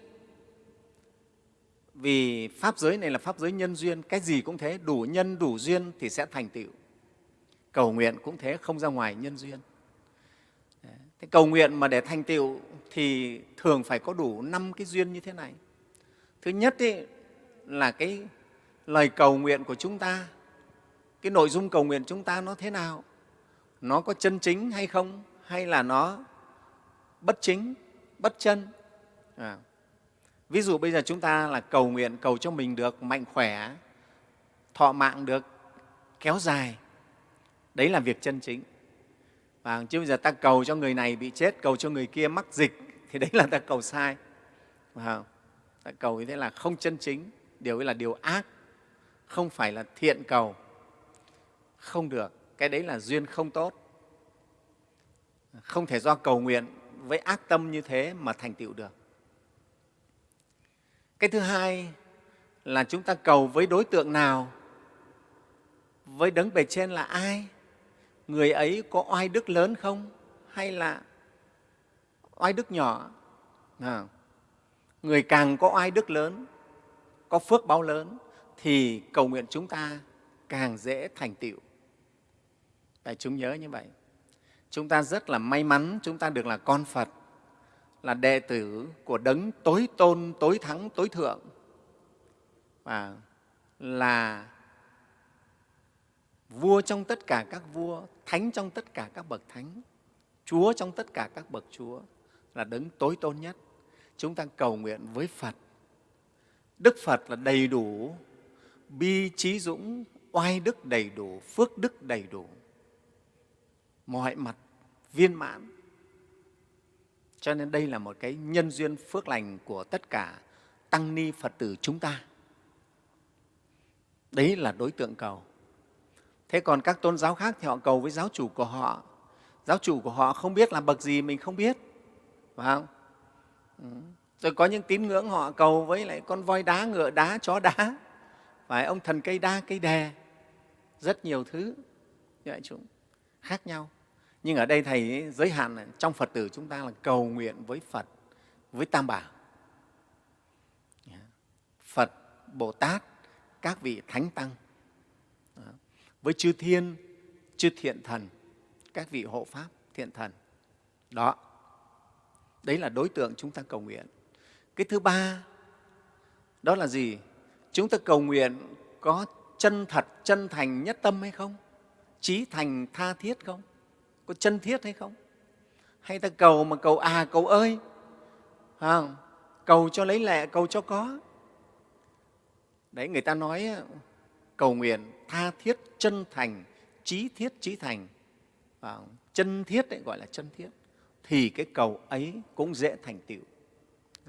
Vì pháp giới này là pháp giới nhân duyên cái gì cũng thế đủ nhân đủ duyên thì sẽ thành tựu. Cầu nguyện cũng thế không ra ngoài nhân duyên thế cầu nguyện mà để thành tựu thì thường phải có đủ năm cái duyên như thế này thứ nhất ý, là cái lời cầu nguyện của chúng ta cái nội dung cầu nguyện chúng ta nó thế nào nó có chân chính hay không hay là nó bất chính bất chân à. ví dụ bây giờ chúng ta là cầu nguyện cầu cho mình được mạnh khỏe thọ mạng được kéo dài đấy là việc chân chính và chứ bây giờ ta cầu cho người này bị chết, cầu cho người kia mắc dịch, thì đấy là ta cầu sai. Ta cầu như thế là không chân chính, điều ấy là điều ác, không phải là thiện cầu. Không được, cái đấy là duyên không tốt. Không thể do cầu nguyện với ác tâm như thế mà thành tựu được. Cái thứ hai là chúng ta cầu với đối tượng nào? Với đấng bề trên là ai? Người ấy có oai đức lớn không? Hay là oai đức nhỏ? À, người càng có oai đức lớn có phước báo lớn thì cầu nguyện chúng ta càng dễ thành tựu. Tại chúng nhớ như vậy. Chúng ta rất là may mắn chúng ta được là con phật là đệ tử của đấng tối tôn tối thắng tối thượng. Và là vua trong tất cả các vua, thánh trong tất cả các bậc thánh, chúa trong tất cả các bậc chúa là đấng tối tôn nhất. Chúng ta cầu nguyện với phật. Đức phật là đầy đủ, bi trí dũng, oai đức đầy đủ, phước đức đầy đủ. Mọi mặt viên mãn. Cho nên đây là một cái nhân duyên phước lành của tất cả tăng ni phật tử chúng ta. Đấy là đối tượng cầu thế còn các tôn giáo khác thì họ cầu với giáo chủ của họ. Giáo chủ của họ không biết là bậc gì mình không biết, phải không? Ừ. rồi có những tín ngưỡng họ cầu với lại con voi đá, ngựa đá, chó đá. Phải, ông thần cây đa, cây đè. Rất nhiều thứ. Dạ, Như vậy chúng khác nhau. Nhưng ở đây thầy giới hạn là trong phật tử chúng ta là cầu nguyện với phật, với tam bảo. Dạ. Phật, bồ tát, các vị thánh tăng với chư thiên chư thiện thần các vị hộ pháp thiện thần. Đó đấy là đối tượng chúng ta cầu nguyện. Cái thứ ba đó là gì? Chúng ta cầu nguyện có chân thật chân thành nhất tâm hay không? Trí thành tha thiết không? Có chân thiết hay không? Hay ta cầu mà cầu à cầu ơi à, cầu cho lấy lệ cầu cho có. Đấy người ta nói cầu nguyện tha thiết chân thành trí thiết trí thành. À, chân thiết đấy gọi là chân thiết. Thì cái cầu ấy cũng dễ thành tựu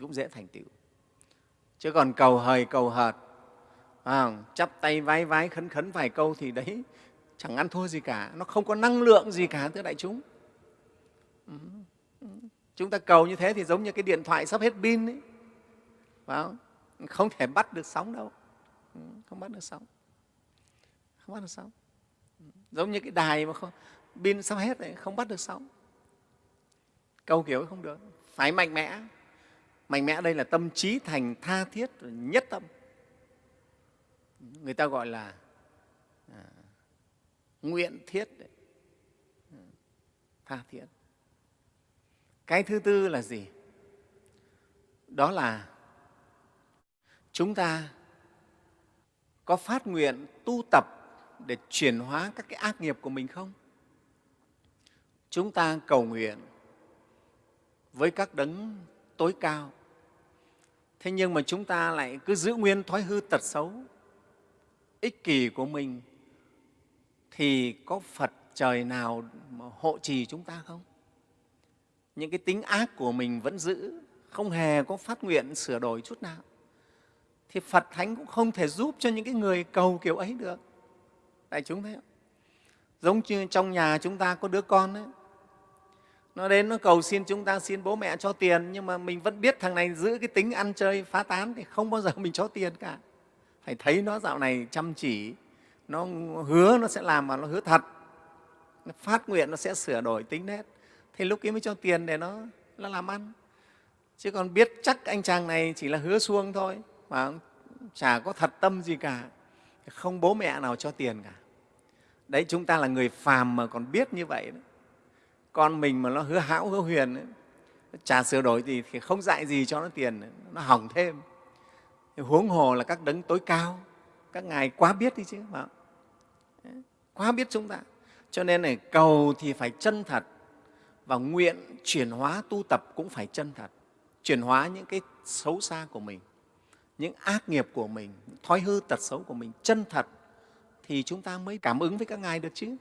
cũng dễ thành tựu. Chứ còn cầu hời cầu hợt à, chắp tay vái vái khấn khấn vài câu thì đấy chẳng ăn thua gì cả. Nó không có năng lượng gì cả thưa đại chúng. Ừ, chúng ta cầu như thế thì giống như cái điện thoại sắp hết pin ấy. Không? không thể bắt được sóng đâu. Ừ, không bắt được sóng không bắt được sóng. Giống như cái đài mà không, pin sắp hết đấy không bắt được sóng. Câu kiểu không được. Phải mạnh mẽ. Mạnh mẽ đây là tâm trí thành tha thiết nhất tâm. Người ta gọi là à, nguyện thiết đấy. tha thiết. Cái thứ tư là gì? Đó là chúng ta có phát nguyện tu tập để chuyển hóa các cái ác nghiệp của mình không chúng ta cầu nguyện với các đấng tối cao thế nhưng mà chúng ta lại cứ giữ nguyên thói hư tật xấu ích kỷ của mình thì có Phật trời nào mà hộ trì chúng ta không? Những cái tính ác của mình vẫn giữ, không hề có phát nguyện sửa đổi chút nào. Thì Phật Thánh cũng không thể giúp cho những cái người cầu kiểu ấy được. Đại chúng thấy không? Giống như trong nhà chúng ta có đứa con ấy, nó đến nó cầu xin chúng ta xin bố mẹ cho tiền nhưng mà mình vẫn biết thằng này giữ cái tính ăn chơi phá tán thì không bao giờ mình cho tiền cả. Phải thấy nó dạo này chăm chỉ. Nó hứa nó sẽ làm mà nó hứa thật. Nó phát nguyện nó sẽ sửa đổi tính nét thì lúc ấy mới cho tiền để nó nó làm ăn. Chứ còn biết chắc anh chàng này chỉ là hứa xuông thôi mà chả có thật tâm gì cả. Không bố mẹ nào cho tiền cả đấy chúng ta là người phàm mà còn biết như vậy đấy. con mình mà nó hứa hão hứa huyền ấy, chả sửa đổi gì thì không dạy gì cho nó tiền nó hỏng thêm. Huống hồ là các đấng tối cao các ngài quá biết đi chứ phải quá biết chúng ta. Cho nên này cầu thì phải chân thật và nguyện chuyển hóa tu tập cũng phải chân thật. Chuyển hóa những cái xấu xa của mình những ác nghiệp của mình thói hư tật xấu của mình chân thật thì chúng ta mới cảm ứng với các ngài được chứ.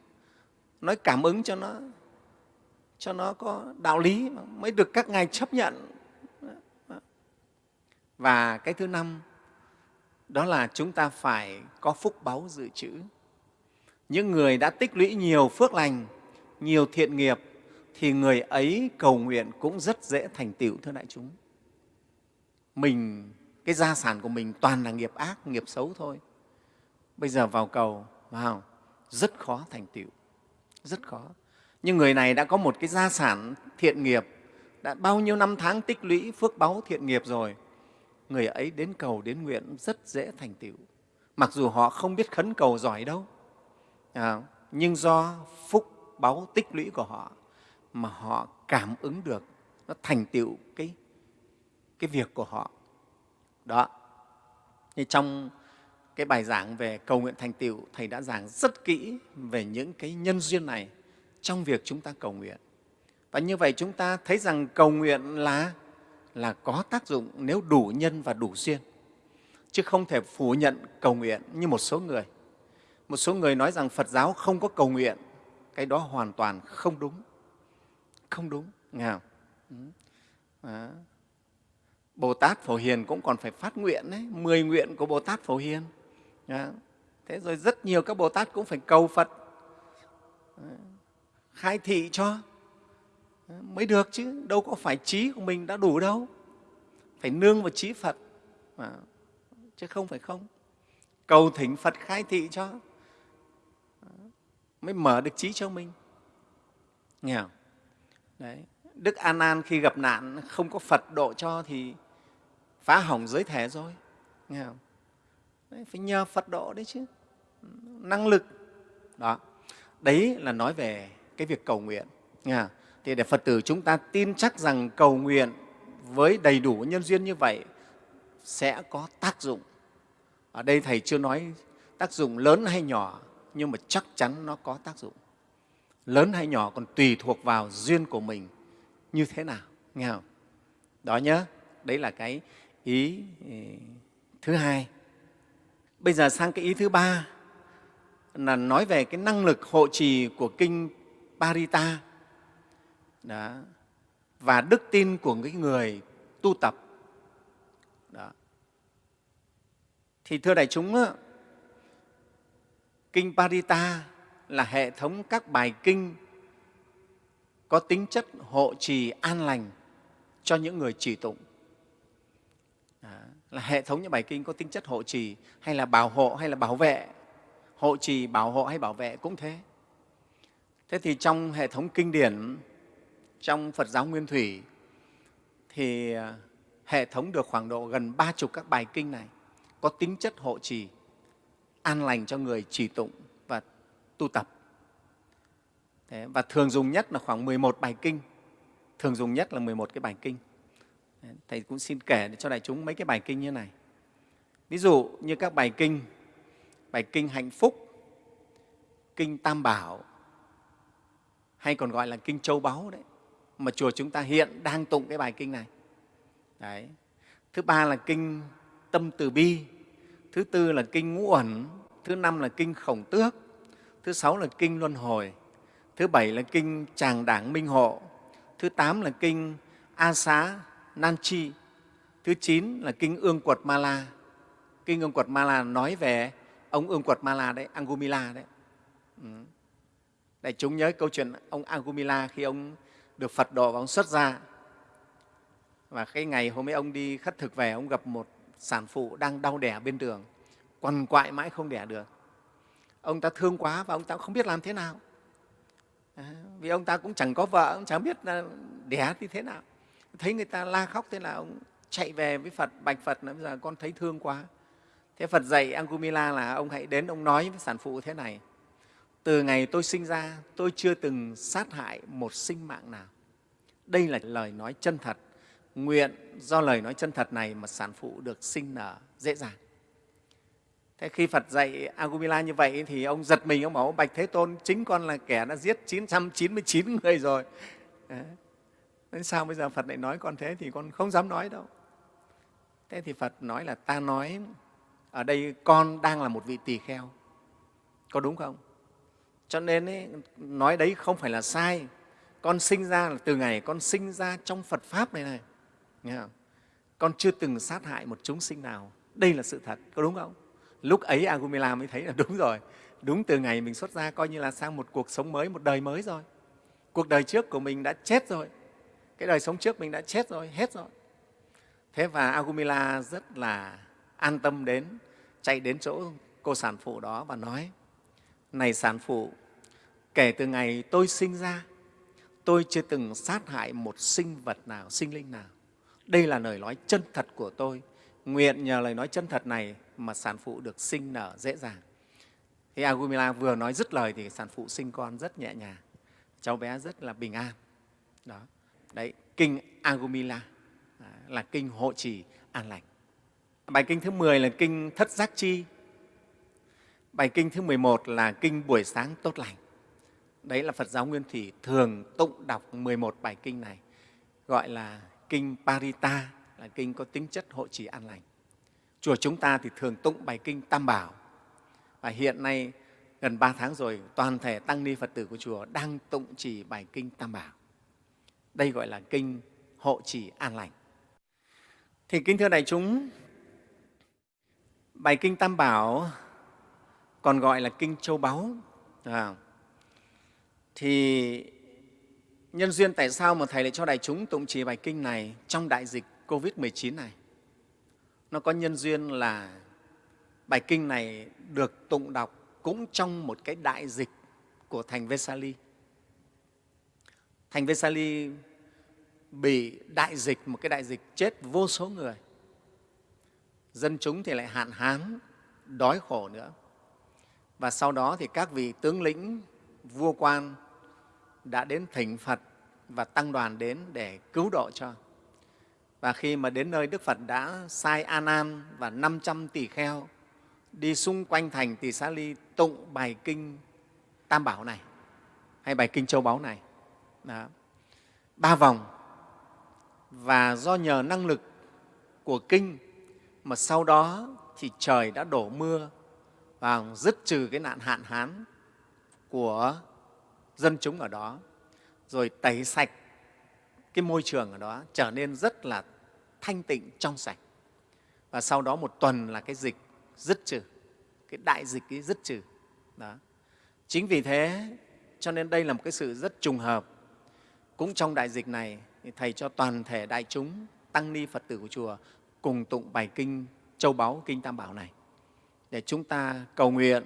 Nói cảm ứng cho nó cho nó có đạo lý mới được các ngài chấp nhận. Và cái thứ năm, đó là chúng ta phải có phúc báu dự trữ. Những người đã tích lũy nhiều phước lành, nhiều thiện nghiệp, thì người ấy cầu nguyện cũng rất dễ thành tựu, thưa đại chúng. Mình, cái gia sản của mình toàn là nghiệp ác, nghiệp xấu thôi bây giờ vào cầu vào rất khó thành tựu rất khó. Nhưng người này đã có một cái gia sản thiện nghiệp đã bao nhiêu năm tháng tích lũy phước báu thiện nghiệp rồi. Người ấy đến cầu đến nguyện rất dễ thành tựu. Mặc dù họ không biết khấn cầu giỏi đâu à, nhưng do phúc báu tích lũy của họ mà họ cảm ứng được nó thành tựu cái cái việc của họ. Đó. Thì trong cái bài giảng về cầu nguyện thành tựu thầy đã giảng rất kỹ về những cái nhân duyên này trong việc chúng ta cầu nguyện và như vậy chúng ta thấy rằng cầu nguyện là là có tác dụng nếu đủ nhân và đủ duyên chứ không thể phủ nhận cầu nguyện như một số người một số người nói rằng phật giáo không có cầu nguyện cái đó hoàn toàn không đúng không đúng nghe không? Ừ. Đó. Bồ Tát Phổ Hiền cũng còn phải phát nguyện đấy, mười nguyện của Bồ Tát Phổ Hiền. Thế rồi rất nhiều các Bồ Tát cũng phải cầu Phật khai thị cho mới được chứ, đâu có phải trí của mình đã đủ đâu. Phải nương vào trí Phật, chứ không phải không. Cầu thỉnh Phật khai thị cho mới mở được trí cho mình. Nghe không? Đấy. Đức An An khi gặp nạn không có Phật độ cho thì phá hỏng giới thể rồi. Nghe không? Đấy, phải nhờ Phật độ đấy chứ. Năng lực. Đó. Đấy là nói về cái việc cầu nguyện. Nghe? Thì để Phật tử chúng ta tin chắc rằng cầu nguyện với đầy đủ nhân duyên như vậy sẽ có tác dụng. Ở đây Thầy chưa nói tác dụng lớn hay nhỏ, nhưng mà chắc chắn nó có tác dụng lớn hay nhỏ còn tùy thuộc vào duyên của mình như thế nào nghe không đó nhớ đấy là cái ý thứ hai bây giờ sang cái ý thứ ba là nói về cái năng lực hộ trì của kinh Parita đó, và đức tin của cái người tu tập đó. thì thưa đại chúng kinh Parita là hệ thống các bài kinh có tính chất hộ trì an lành cho những người trì tụng. Là hệ thống những bài kinh có tính chất hộ trì hay là bảo hộ hay là bảo vệ, hộ trì, bảo hộ hay bảo vệ cũng thế. Thế thì trong hệ thống kinh điển, trong Phật giáo Nguyên Thủy, thì à, hệ thống được khoảng độ gần ba chục các bài kinh này có tính chất hộ trì, an lành cho người trì tụng và tu tập. Thế, và thường dùng nhất là khoảng 11 bài kinh, thường dùng nhất là 11 cái bài kinh. Thầy cũng xin kể cho đại chúng mấy cái bài kinh như này. Ví dụ như các bài kinh, bài kinh hạnh phúc, kinh tam bảo, hay còn gọi là kinh châu báu đấy, mà chùa chúng ta hiện đang tụng cái bài kinh này. Đấy. Thứ ba là kinh tâm từ bi, thứ tư là kinh ngũ ẩn, thứ năm là kinh khổng tước, thứ sáu là kinh luân hồi thứ bảy là kinh tràng đảng minh hộ thứ tám là kinh a xá Nam chi thứ chín là kinh ương quật ma la. Kinh ương quật ma la nói về ông ương quật ma la đấy angumila đấy. Ừ. đại chúng nhớ câu chuyện ông angumila khi ông được phật độ và ông xuất ra và cái ngày hôm ấy ông đi khất thực về ông gặp một sản phụ đang đau đẻ bên đường quằn quại mãi không đẻ được. Ông ta thương quá và ông ta không biết làm thế nào. À, vì ông ta cũng chẳng có vợ ông chẳng biết đẻ thì thế nào thấy người ta la khóc thế là ông chạy về với phật bạch phật là bây giờ con thấy thương quá thế phật dạy angumila là ông hãy đến ông nói với sản phụ thế này từ ngày tôi sinh ra tôi chưa từng sát hại một sinh mạng nào đây là lời nói chân thật nguyện do lời nói chân thật này mà sản phụ được sinh nở dễ dàng Thế khi Phật dạy Agumila như vậy thì ông giật mình, ông bảo Bạch Thế Tôn, chính con là kẻ đã giết 999 người rồi. Đấy sao bây giờ Phật lại nói con thế thì con không dám nói đâu. Thế thì Phật nói là ta nói ở đây con đang là một vị tỳ kheo. Có đúng không? Cho nên ấy, nói đấy không phải là sai. Con sinh ra là từ ngày con sinh ra trong Phật Pháp này này. Nghe không? Con chưa từng sát hại một chúng sinh nào. Đây là sự thật, có đúng không? lúc ấy Agumila mới thấy là đúng rồi đúng từ ngày mình xuất ra coi như là sang một cuộc sống mới một đời mới rồi cuộc đời trước của mình đã chết rồi cái đời sống trước mình đã chết rồi hết rồi thế và Agumila rất là an tâm đến chạy đến chỗ cô sản phụ đó và nói này sản phụ kể từ ngày tôi sinh ra tôi chưa từng sát hại một sinh vật nào sinh linh nào đây là lời nói chân thật của tôi nguyện nhờ lời nói chân thật này mà sản phụ được sinh nở dễ dàng. Thì Agumila vừa nói dứt lời thì sản phụ sinh con rất nhẹ nhàng, cháu bé rất là bình an. Đó. Đấy, kinh Agumila à, là kinh hộ trì an lành. Bài kinh thứ 10 là kinh Thất Giác Chi. Bài kinh thứ 11 là kinh Buổi Sáng Tốt Lành. Đấy là Phật giáo Nguyên Thủy thường tụng đọc 11 bài kinh này, gọi là kinh Parita, là kinh có tính chất hộ trì an lành. Chùa chúng ta thì thường tụng bài kinh Tam Bảo. Và hiện nay gần ba tháng rồi, toàn thể tăng ni Phật tử của chùa đang tụng chỉ bài kinh Tam Bảo. Đây gọi là kinh hộ trì an lành. Thì kính thưa đại chúng, bài kinh Tam Bảo còn gọi là kinh Châu Báu. À, thì nhân duyên tại sao mà Thầy lại cho đại chúng tụng trì bài kinh này trong đại dịch COVID-19 này? nó có nhân duyên là bài kinh này được tụng đọc cũng trong một cái đại dịch của thành Vesali. Thành Vesali bị đại dịch, một cái đại dịch chết vô số người. Dân chúng thì lại hạn hán, đói khổ nữa. Và sau đó thì các vị tướng lĩnh, vua quan đã đến thỉnh Phật và tăng đoàn đến để cứu độ cho. Và khi mà đến nơi Đức Phật đã sai A Nan và 500 tỷ kheo đi xung quanh thành Tỳ Xá Ly tụng bài kinh Tam Bảo này hay bài kinh Châu Báu này. Đó. Ba vòng. Và do nhờ năng lực của kinh mà sau đó thì trời đã đổ mưa và dứt trừ cái nạn hạn hán của dân chúng ở đó, rồi tẩy sạch cái môi trường ở đó, trở nên rất là thanh tịnh, trong sạch. Và sau đó một tuần là cái dịch dứt trừ, cái đại dịch ấy dứt trừ. Đó. Chính vì thế cho nên đây là một cái sự rất trùng hợp cũng trong đại dịch này thì thầy cho toàn thể đại chúng tăng ni phật tử của chùa cùng tụng bài kinh, châu báu kinh tam bảo này. Để chúng ta cầu nguyện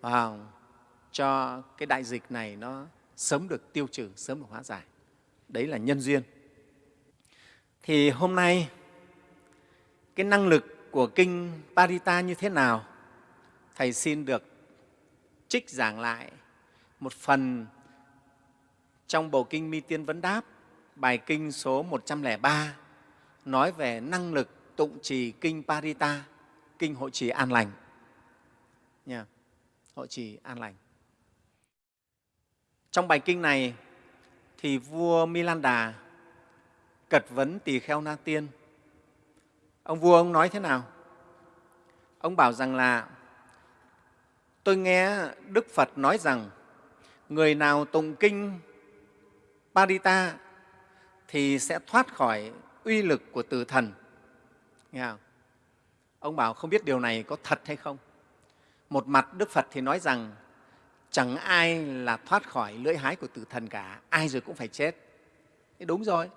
vào cho cái đại dịch này nó sớm được tiêu trừ, sớm được hóa giải. Đấy là nhân duyên. Thì hôm nay, cái năng lực của kinh parita như thế nào? Thầy xin được trích giảng lại một phần trong bộ kinh mi tiên vấn đáp, bài kinh số 103 nói về năng lực tụng trì kinh parita, kinh hội trì an lành. Nha hội trì an lành. Trong bài kinh này, thì vua Milanda cật vấn tỳ kheo na tiên. Ông vua ông nói thế nào? Ông bảo rằng là, tôi nghe đức phật nói rằng, người nào tụng kinh parita thì sẽ thoát khỏi uy lực của từ thần. Nghe không? ông bảo không biết điều này có thật hay không. Một mặt đức phật thì nói rằng chẳng ai là thoát khỏi lưỡi hái của tử thần cả, ai rồi cũng phải chết. Thế đúng rồi,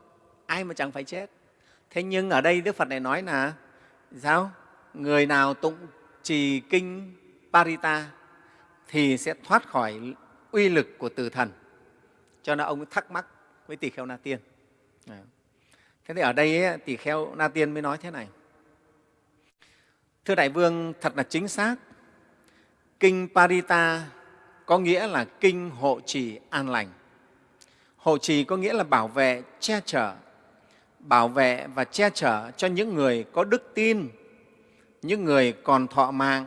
ai mà chẳng phải chết. Thế nhưng ở đây đức phật này nói là sao? Người nào tụng trì kinh parita thì sẽ thoát khỏi uy lực của từ thần cho nên ông thắc mắc với tỳ kheo na tiên. Thế thì ở đây ấy, tỳ kheo na tiên mới nói thế này. Thưa đại vương thật là chính xác. Kinh parita có nghĩa là kinh hộ trì an lành. Hộ trì có nghĩa là bảo vệ che chở bảo vệ và che chở cho những người có đức tin những người còn thọ mạng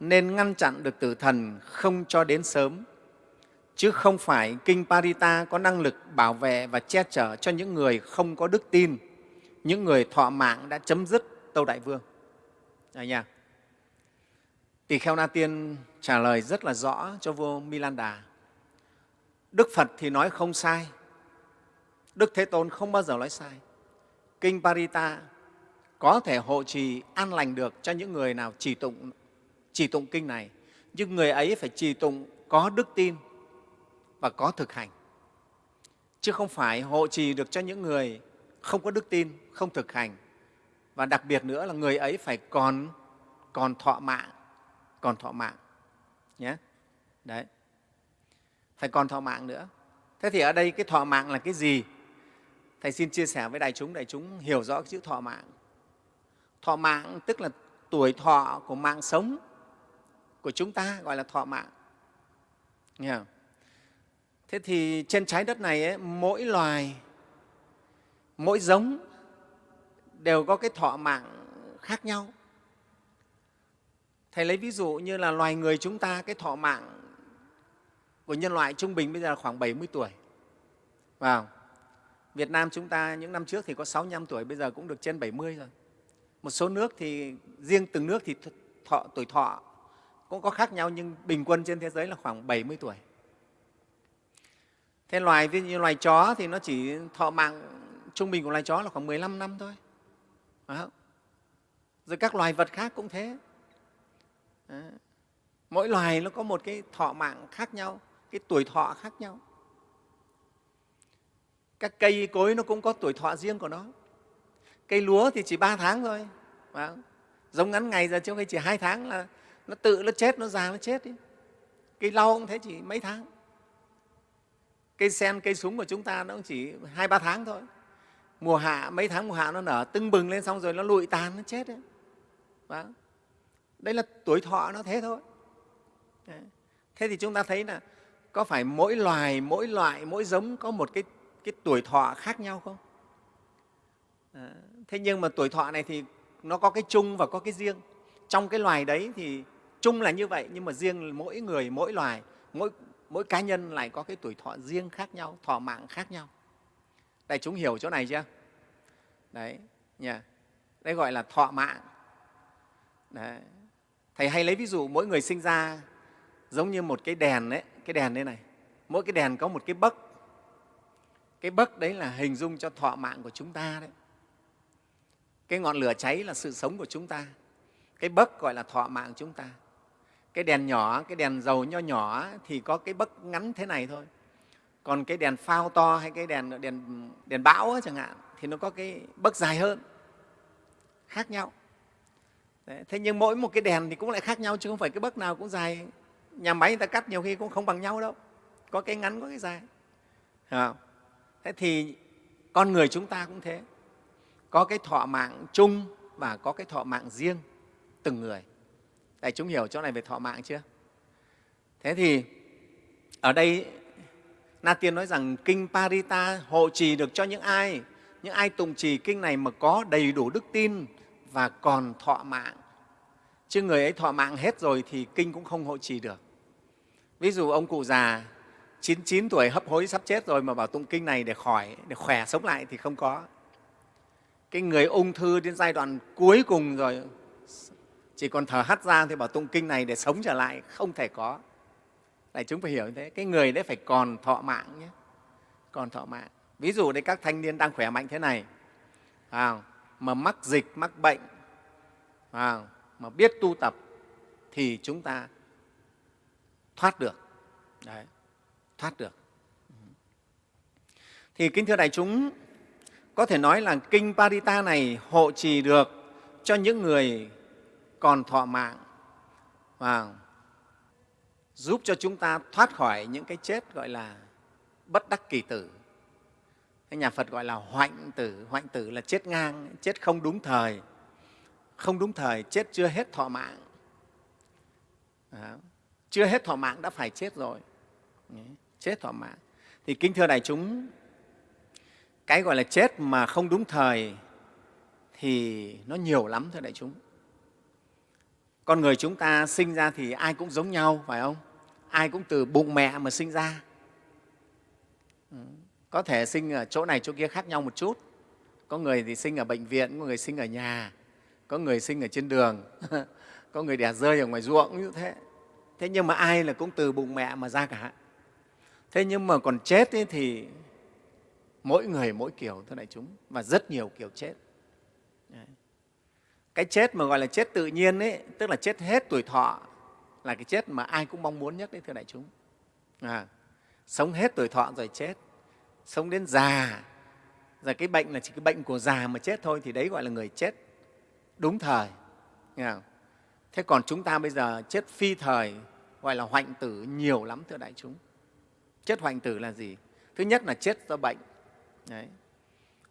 nên ngăn chặn được tử thần không cho đến sớm chứ không phải kinh Parita có năng lực bảo vệ và che chở cho những người không có đức tin, những người thọ mạng đã chấm dứt Tâu Đại Vương. Đấy nha. Tỳ Kheo Na Tiên trả lời rất là rõ cho vua Milanda. Đức Phật thì nói không sai, Đức Thế Tôn không bao giờ nói sai. Kinh Parita có thể hộ trì an lành được cho những người nào trì tụng, trì tụng kinh này, nhưng người ấy phải trì tụng có đức tin và có thực hành, chứ không phải hộ trì được cho những người không có đức tin, không thực hành. Và đặc biệt nữa là người ấy phải còn, còn thọ mạng, còn thọ mạng. Nhé. Đấy. Phải còn thọ mạng nữa. Thế thì ở đây cái thọ mạng là cái gì? Thầy xin chia sẻ với đại chúng, đại chúng hiểu rõ cái chữ thọ mạng. Thọ mạng tức là tuổi thọ của mạng sống của chúng ta gọi là thọ mạng. Nghe không? Thế thì trên trái đất này ấy, mỗi loài, mỗi giống đều có cái thọ mạng khác nhau. Thầy lấy ví dụ như là loài người chúng ta, cái thọ mạng của nhân loại trung bình bây giờ là khoảng 70 tuổi. Vào. Việt Nam chúng ta những năm trước thì có 65 tuổi, bây giờ cũng được trên 70 rồi. Một số nước thì riêng từng nước thì thọ, tuổi thọ cũng có khác nhau nhưng bình quân trên thế giới là khoảng 70 tuổi. Thế loài ví dụ như loài chó thì nó chỉ thọ mạng trung bình của loài chó là khoảng 15 năm thôi. Phải không? Rồi các loài vật khác cũng thế. Đấy. Mỗi loài nó có một cái thọ mạng khác nhau, cái tuổi thọ khác nhau. Các cây cối nó cũng có tuổi thọ riêng của nó. Cây lúa thì chỉ 3 tháng thôi. Phải không? Giống ngắn ngày giờ chứ không chỉ hai tháng là nó tự nó chết, nó già nó chết. Đi. Cây lau cũng thế chỉ mấy tháng cây sen cây súng của chúng ta nó cũng chỉ hai ba tháng thôi. Mùa hạ mấy tháng mùa hạ nó nở tưng bừng lên xong rồi nó lụi tàn nó chết đấy. Và đấy là tuổi thọ nó thế thôi. Đấy. thế thì chúng ta thấy là có phải mỗi loài mỗi loại mỗi giống có một cái, cái tuổi thọ khác nhau không? À, thế nhưng mà tuổi thọ này thì nó có cái chung và có cái riêng. Trong cái loài đấy thì chung là như vậy nhưng mà riêng mỗi người mỗi loài mỗi mỗi cá nhân lại có cái tuổi thọ riêng khác nhau, thọ mạng khác nhau. Đại chúng hiểu chỗ này chưa? Đấy, nhỉ. Đây gọi là thọ mạng. Đấy. thầy hay lấy ví dụ, mỗi người sinh ra giống như một cái đèn đấy cái đèn đây này. Mỗi cái đèn có một cái bấc. Cái bấc đấy là hình dung cho thọ mạng của chúng ta đấy. Cái ngọn lửa cháy là sự sống của chúng ta. Cái bấc gọi là thọ mạng chúng ta cái đèn nhỏ cái đèn dầu nho nhỏ thì có cái bấc ngắn thế này thôi. Còn cái đèn phao to hay cái đèn đèn đèn bão ấy, chẳng hạn thì nó có cái bấc dài hơn khác nhau. Đấy, thế nhưng mỗi một cái đèn thì cũng lại khác nhau chứ không phải cái bấc nào cũng dài. Nhà máy người ta cắt nhiều khi cũng không bằng nhau đâu. Có cái ngắn có cái dài. Không? thế thì con người chúng ta cũng thế. Có cái thọ mạng chung và có cái thọ mạng riêng từng người. Đại chúng hiểu chỗ này về thọ mạng chưa? Thế thì ở đây Na Tiên nói rằng Kinh Parita hộ trì được cho những ai? Những ai tụng trì kinh này mà có đầy đủ đức tin và còn thọ mạng. Chứ người ấy thọ mạng hết rồi thì kinh cũng không hộ trì được. Ví dụ ông cụ già 99 tuổi hấp hối sắp chết rồi mà bảo tụng kinh này để khỏi, để khỏe sống lại thì không có. Cái người ung thư đến giai đoạn cuối cùng rồi chỉ còn thở hắt ra thì bảo tụng kinh này để sống trở lại không thể có. Đại chúng phải hiểu như thế cái người đấy phải còn thọ mạng nhé. Còn thọ mạng. Ví dụ đấy các thanh niên đang khỏe mạnh thế này à, mà mắc dịch mắc bệnh à, mà biết tu tập thì chúng ta thoát được. Đấy, thoát được. Thì kính thưa đại chúng có thể nói là kinh Parita này hộ trì được cho những người còn thọ mạng và giúp cho chúng ta thoát khỏi những cái chết gọi là bất đắc kỳ tử. Cái nhà phật gọi là hoạnh tử. Hoạnh tử là chết ngang, chết không đúng thời. Không đúng thời, chết chưa hết thọ mạng. Đó. chưa hết thọ mạng đã phải chết rồi. Chết thọ mạng. Thì kính thưa đại chúng, cái gọi là chết mà không đúng thời thì nó nhiều lắm thưa đại chúng con người chúng ta sinh ra thì ai cũng giống nhau, phải không? Ai cũng từ bụng mẹ mà sinh ra. Ừ, có thể sinh ở chỗ này chỗ kia khác nhau một chút. Có người thì sinh ở bệnh viện, có người sinh ở nhà, có người sinh ở trên đường, có người đẻ rơi ở ngoài ruộng, như thế. Thế nhưng mà ai là cũng từ bụng mẹ mà ra cả. Thế nhưng mà còn chết ấy thì mỗi người mỗi kiểu thưa đại chúng, và rất nhiều kiểu chết cái chết mà gọi là chết tự nhiên ấy tức là chết hết tuổi thọ là cái chết mà ai cũng mong muốn nhất đấy thưa đại chúng. À, sống hết tuổi thọ rồi chết sống đến già. Rồi cái bệnh là chỉ cái bệnh của già mà chết thôi thì đấy gọi là người chết đúng thời. Nghe không? thế còn chúng ta bây giờ chết phi thời gọi là hoạnh tử nhiều lắm thưa đại chúng. Chết hoạnh tử là gì? Thứ nhất là chết do bệnh. Đấy.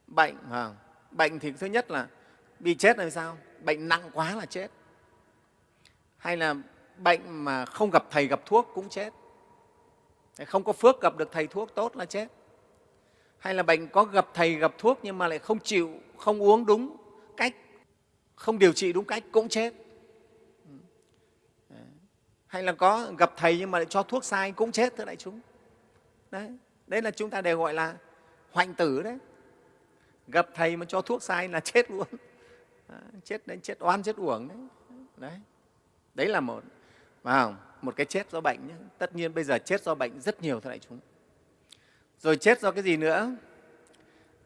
bệnh à, bệnh thì thứ nhất là bị chết là sao? Bệnh nặng quá là chết. Hay là bệnh mà không gặp thầy gặp thuốc cũng chết. Không có phước gặp được thầy thuốc tốt là chết. Hay là bệnh có gặp thầy gặp thuốc nhưng mà lại không chịu, không uống đúng cách, không điều trị đúng cách cũng chết. Hay là có gặp thầy nhưng mà lại cho thuốc sai cũng chết thưa đại chúng. Đấy đấy là chúng ta đều gọi là hoạnh tử đấy. Gặp thầy mà cho thuốc sai là chết luôn chết đến chết oan chết uổng đấy. Đấy. Đấy là một vào một cái chết do bệnh nhé. tất nhiên bây giờ chết do bệnh rất nhiều thưa đại chúng. Rồi chết do cái gì nữa?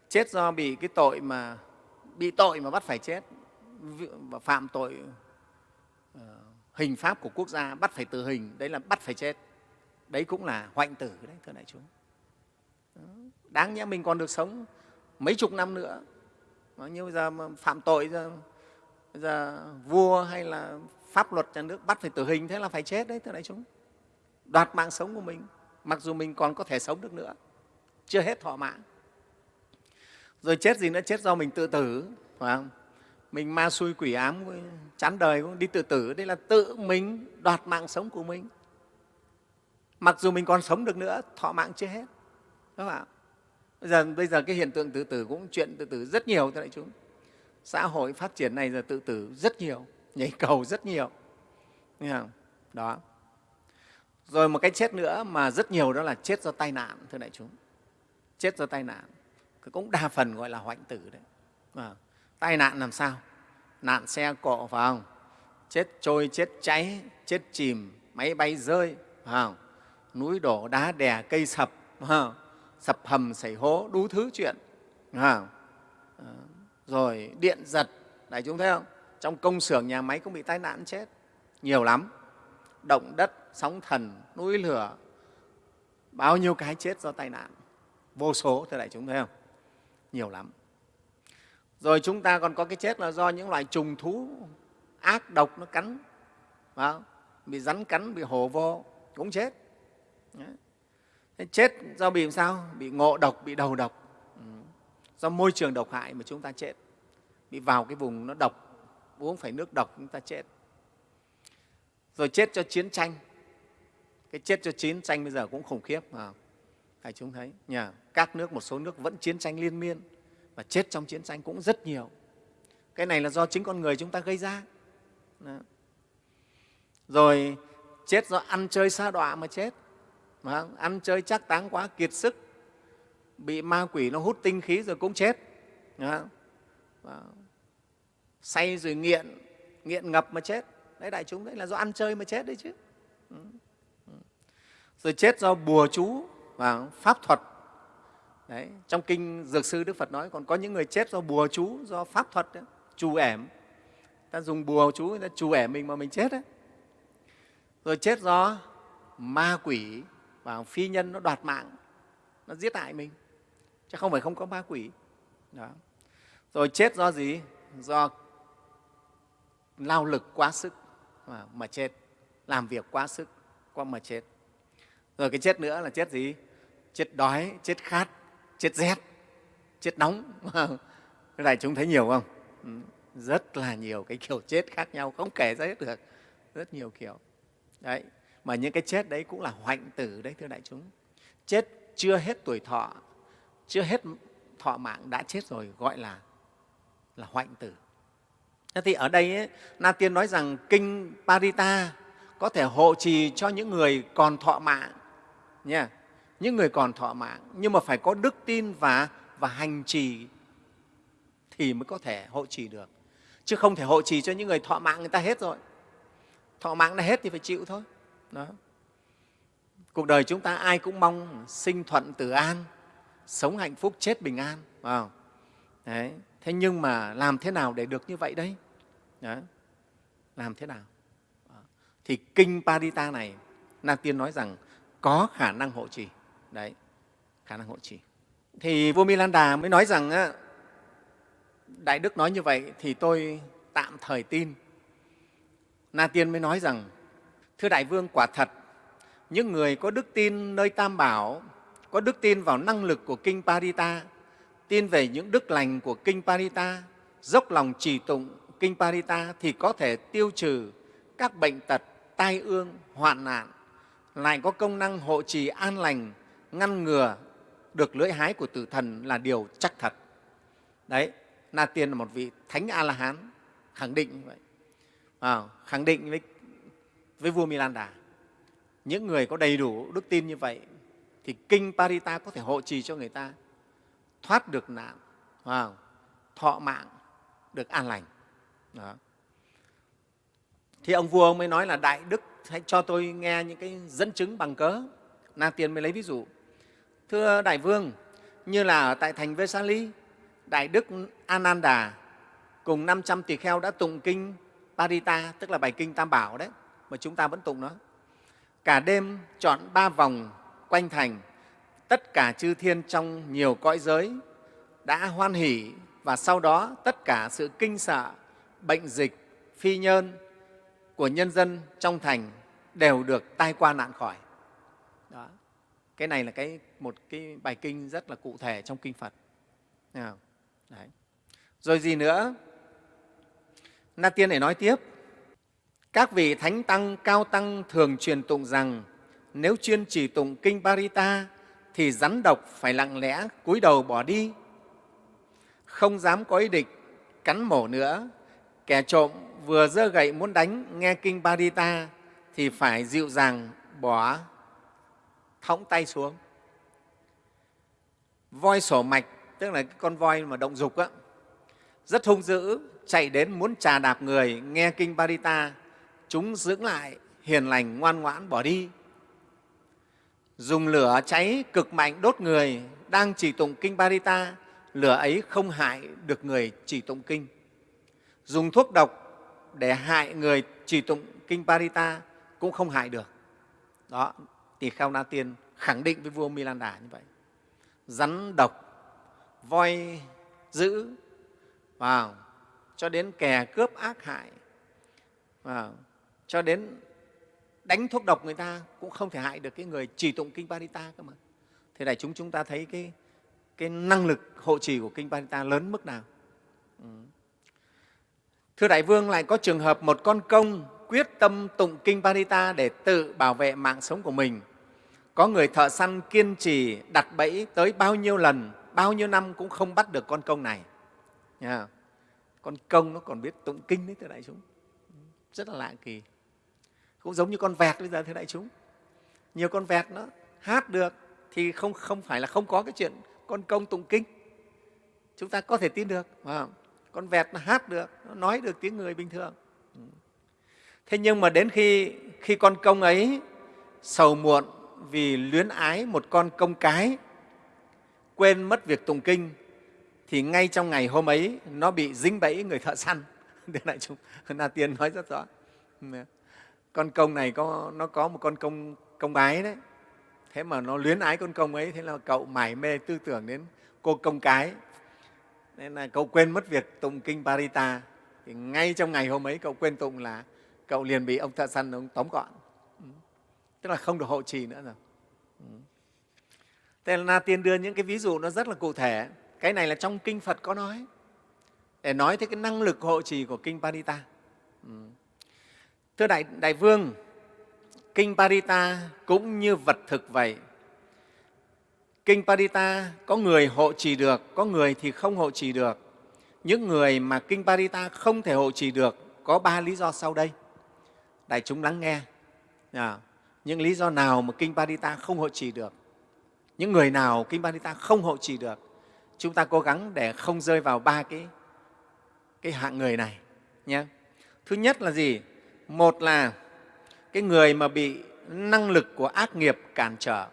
Chết do bị cái tội mà bị tội mà bắt phải chết. Và phạm tội uh, hình pháp của quốc gia bắt phải tử hình đấy là bắt phải chết. Đấy cũng là hoạnh tử đấy thưa đại chúng. Đáng nhẽ mình còn được sống mấy chục năm nữa như bây giờ mà phạm tội giờ, giờ vua hay là pháp luật nhà nước bắt phải tử hình thế là phải chết đấy thưa đại chúng. Đoạt mạng sống của mình mặc dù mình còn có thể sống được nữa. Chưa hết thọ mạng. Rồi chết gì nữa chết do mình tự tử phải không? Mình ma xui quỷ ám chán đời cũng đi tự tử đây là tự mình đoạt mạng sống của mình. Mặc dù mình còn sống được nữa thọ mạng chưa hết đúng không ạ? Bây giờ bây giờ cái hiện tượng tự tử cũng chuyện tự tử rất nhiều thưa đại chúng. Xã hội phát triển này giờ tự tử rất nhiều nhảy cầu rất nhiều. Nghe không? đó. Rồi một cái chết nữa mà rất nhiều đó là chết do tai nạn thưa đại chúng. Chết do tai nạn. Cũng đa phần gọi là hoạnh tử đấy. À, tai nạn làm sao? Nạn xe cộ phải không? Chết trôi chết cháy chết chìm máy bay rơi phải không? Núi đổ đá đè cây sập phải không? Sập hầm xảy hố đủ thứ chuyện? À, rồi điện giật. Đại chúng thấy không? Trong công xưởng nhà máy cũng bị tai nạn chết. Nhiều lắm. Động đất sóng thần núi lửa. Bao nhiêu cái chết do tai nạn. Vô số thưa đại chúng thấy không? Nhiều lắm. Rồi chúng ta còn có cái chết là do những loài trùng thú ác độc nó cắn. Phải không? bị rắn cắn bị hổ vô cũng chết. Đấy chết do bị làm sao? Bị ngộ độc bị đầu độc. Ừ. Do môi trường độc hại mà chúng ta chết. Bị vào cái vùng nó độc uống phải nước độc chúng ta chết. Rồi chết cho chiến tranh. Cái chết cho chiến tranh bây giờ cũng khủng khiếp à, phải chúng thấy nhà các nước một số nước vẫn chiến tranh liên miên và chết trong chiến tranh cũng rất nhiều. Cái này là do chính con người chúng ta gây ra. Đó. rồi chết do ăn chơi xa đọa mà chết mà ăn chơi chắc táng quá kiệt sức. Bị ma quỷ nó hút tinh khí rồi cũng chết. Đó. say rồi nghiện nghiện ngập mà chết. Đấy đại chúng đấy là do ăn chơi mà chết đấy chứ. Ừ. Ừ. Rồi chết do bùa chú và pháp thuật. Đấy trong kinh dược sư đức phật nói còn có những người chết do bùa chú do pháp thuật đấy, trù ẻm. Ta dùng bùa chú người ta trù ẻm mình mà mình chết đấy rồi chết do ma quỷ và phi nhân nó đoạt mạng, nó giết hại mình, chứ không phải không có ma quỷ. Đó. rồi chết do gì? Do lao lực quá sức mà chết, làm việc quá sức, quá mà chết. Rồi cái chết nữa là chết gì? Chết đói, chết khát, chết rét, chết nóng. Cái này chúng thấy nhiều không? Ừ, rất là nhiều cái kiểu chết khác nhau, không kể ra hết được. Rất nhiều kiểu. Đấy mà những cái chết đấy cũng là hoạnh tử đấy thưa đại chúng. Chết chưa hết tuổi thọ chưa hết thọ mạng đã chết rồi gọi là là hoạnh tử. Thế thì ở đây ấy, na tiên nói rằng kinh parita có thể hộ trì cho những người còn thọ mạng nha những người còn thọ mạng nhưng mà phải có đức tin và và hành trì thì mới có thể hộ trì được. Chứ không thể hộ trì cho những người thọ mạng người ta hết rồi. Thọ mạng đã hết thì phải chịu thôi đó. Cuộc đời chúng ta ai cũng mong sinh thuận tử an, sống hạnh phúc, chết bình an, phải không? Đấy. thế nhưng mà làm thế nào để được như vậy đấy? Đấy. làm thế nào? Thì kinh Parita này Na Tiên nói rằng có khả năng hộ trì. Đấy. Khả năng hộ trì. Thì vua Milanda mới nói rằng đại đức nói như vậy thì tôi tạm thời tin. Na Tiên mới nói rằng thưa đại vương quả thật những người có đức tin nơi Tam Bảo có đức tin vào năng lực của kinh Parita tin về những đức lành của kinh Parita dốc lòng trì tụng kinh Parita thì có thể tiêu trừ các bệnh tật tai ương, hoạn nạn, lại có công năng hộ trì an lành, ngăn ngừa được lưỡi hái của tử thần là điều chắc thật. Đấy, Na Tiên là một vị thánh A-la-hán khẳng định như vậy. À, khẳng định với, với vua Milanda. Những người có đầy đủ đức tin như vậy thì kinh Parita có thể hộ trì cho người ta thoát được nạn, wow, thọ mạng, được an lành. Đó thì ông vua ông mới nói là đại đức hãy cho tôi nghe những cái dẫn chứng bằng cớ na tiên mới lấy ví dụ thưa đại vương như là tại thành vesali đại đức ananda cùng 500 tỳ kheo đã tụng kinh parita tức là bài kinh tam bảo đấy mà chúng ta vẫn tụng nó cả đêm chọn ba vòng quanh thành tất cả chư thiên trong nhiều cõi giới đã hoan hỷ và sau đó tất cả sự kinh sợ bệnh dịch phi nhân của nhân dân trong thành đều được tai qua nạn khỏi. Đó. Cái này là cái, một cái bài kinh rất là cụ thể trong kinh Phật. Đấy. Rồi gì nữa? Na Tiên để nói tiếp. Các vị Thánh Tăng, Cao Tăng thường truyền tụng rằng nếu chuyên chỉ tụng kinh Parita thì rắn độc phải lặng lẽ cúi đầu bỏ đi, không dám có ý định cắn mổ nữa. Kẻ trộm vừa giơ gậy muốn đánh nghe kinh Parita thì phải dịu dàng bỏ thõng tay xuống. Voi sổ mạch, tức là con voi mà động dục, á, rất hung dữ, chạy đến muốn trà đạp người, nghe kinh Parita, chúng dưỡng lại, hiền lành, ngoan ngoãn, bỏ đi. Dùng lửa cháy cực mạnh đốt người, đang chỉ tụng kinh Parita, lửa ấy không hại được người chỉ tụng kinh. Dùng thuốc độc để hại người trì tụng kinh Parita cũng không hại được. Đó, tỳ kheo Na Tiên khẳng định với vua Milanda như vậy. Rắn độc, voi dữ, vào cho đến kẻ cướp ác hại, vào cho đến đánh thuốc độc người ta cũng không thể hại được cái người trì tụng kinh Parita cơ mà. Thế này chúng chúng ta thấy cái, cái năng lực hộ trì của kinh Parita lớn mức nào. Ừ. Thưa Đại Vương, lại có trường hợp một con công quyết tâm tụng Kinh Parita để tự bảo vệ mạng sống của mình. Có người thợ săn kiên trì đặt bẫy tới bao nhiêu lần, bao nhiêu năm cũng không bắt được con công này. Nha. Con công nó còn biết tụng kinh đấy, thưa đại chúng. Rất là lạ kỳ. Cũng giống như con vẹt bây giờ, thưa đại chúng. Nhiều con vẹt nó hát được thì không, không phải là không có cái chuyện con công tụng kinh. Chúng ta có thể tin được. Phải không? con vẹt nó hát được nó nói được tiếng người bình thường ừ. thế nhưng mà đến khi khi con công ấy sầu muộn vì luyến ái một con công cái quên mất việc tụng kinh thì ngay trong ngày hôm ấy nó bị dính bẫy người thợ săn thế lại chúng na tiên nói rất rõ ừ con công này có, nó có một con công công ái đấy. Thế mà nó luyến ái con công ấy, thế là cậu mải mê tư tưởng đến cô công cái. Nên là cậu quên mất việc tụng kinh Parita. Thì ngay trong ngày hôm ấy, cậu quên tụng là cậu liền bị ông thợ săn ông tóm gọn. Ừ. Tức là không được hộ trì nữa rồi. Ừ. Thế là na tiên đưa những cái ví dụ nó rất là cụ thể. Cái này là trong kinh phật có nói. Để nói tới cái năng lực hộ trì của kinh parita. Ừ thưa đại, đại vương kinh parita cũng như vật thực vậy. Kinh parita có người hộ trì được có người thì không hộ trì được. Những người mà kinh parita không thể hộ trì được có ba lý do sau đây. Đại chúng lắng nghe. À, những lý do nào mà kinh parita không hộ trì được? Những người nào kinh parita không hộ trì được? Chúng ta cố gắng để không rơi vào ba cái, cái hạng người này nhé. Thứ nhất là gì? Một là cái người mà bị năng lực của ác nghiệp cản trở.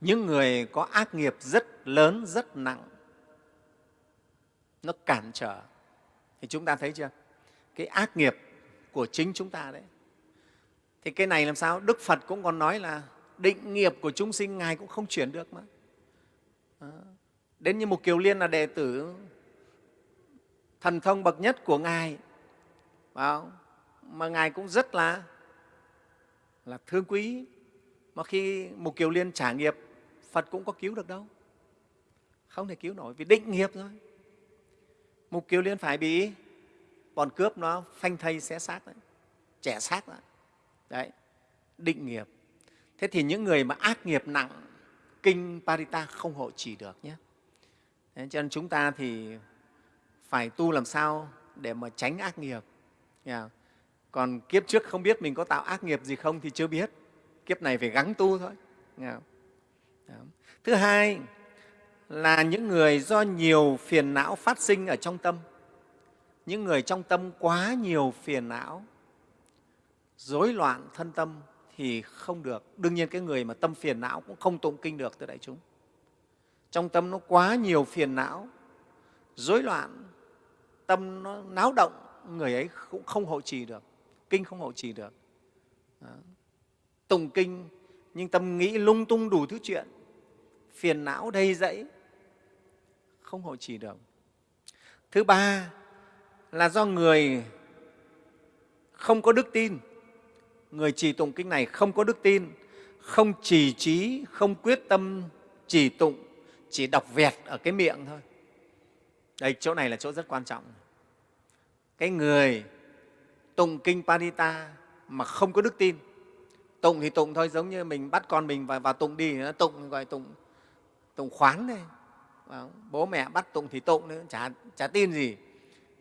Những người có ác nghiệp rất lớn, rất nặng, nó cản trở. Thì chúng ta thấy chưa? Cái ác nghiệp của chính chúng ta đấy. Thì cái này làm sao? Đức phật cũng còn nói là định nghiệp của chúng sinh ngài cũng không chuyển được mà. Đến như một kiều liên là đệ tử thần thông bậc nhất của ngài. Phải không? Mà ngài cũng rất là là thương quý. Mà khi một kiều liên trả nghiệp, phật cũng có cứu được đâu. Không thể cứu nổi, vì định nghiệp thôi. Mục kiều liên phải bị bọn cướp nó phanh thây xé xác đấy trẻ xác đấy. đấy, định nghiệp. Thế thì những người mà ác nghiệp nặng, kinh parita không hộ trì được nhé. Thế cho nên chúng ta thì phải tu làm sao để mà tránh ác nghiệp. Yeah còn kiếp trước không biết mình có tạo ác nghiệp gì không thì chưa biết. Kiếp này phải gắng tu thôi. Thứ hai là những người do nhiều phiền não phát sinh ở trong tâm. Những người trong tâm quá nhiều phiền não, rối loạn thân tâm thì không được. Đương nhiên cái người mà tâm phiền não cũng không tụng kinh được thưa đại chúng. Trong tâm nó quá nhiều phiền não, rối loạn, tâm nó náo động, người ấy cũng không hộ trì được kinh không hộ trì được. Đó. tùng kinh, nhưng tâm nghĩ lung tung đủ thứ chuyện, phiền não đầy dẫy không hộ trì được. Thứ ba là do người không có đức tin. Người trì tụng kinh này không có đức tin, không trì trí, không quyết tâm trì tụng, chỉ đọc vẹt ở cái miệng thôi. Đây, chỗ này là chỗ rất quan trọng. Cái người tụng kinh Parita mà không có đức tin. Tụng thì tụng thôi giống như mình bắt con mình vào, vào tụng đi nó tụng gọi tụng tụng khoán đây bố mẹ bắt tụng thì tụng nữa chả, chả tin gì.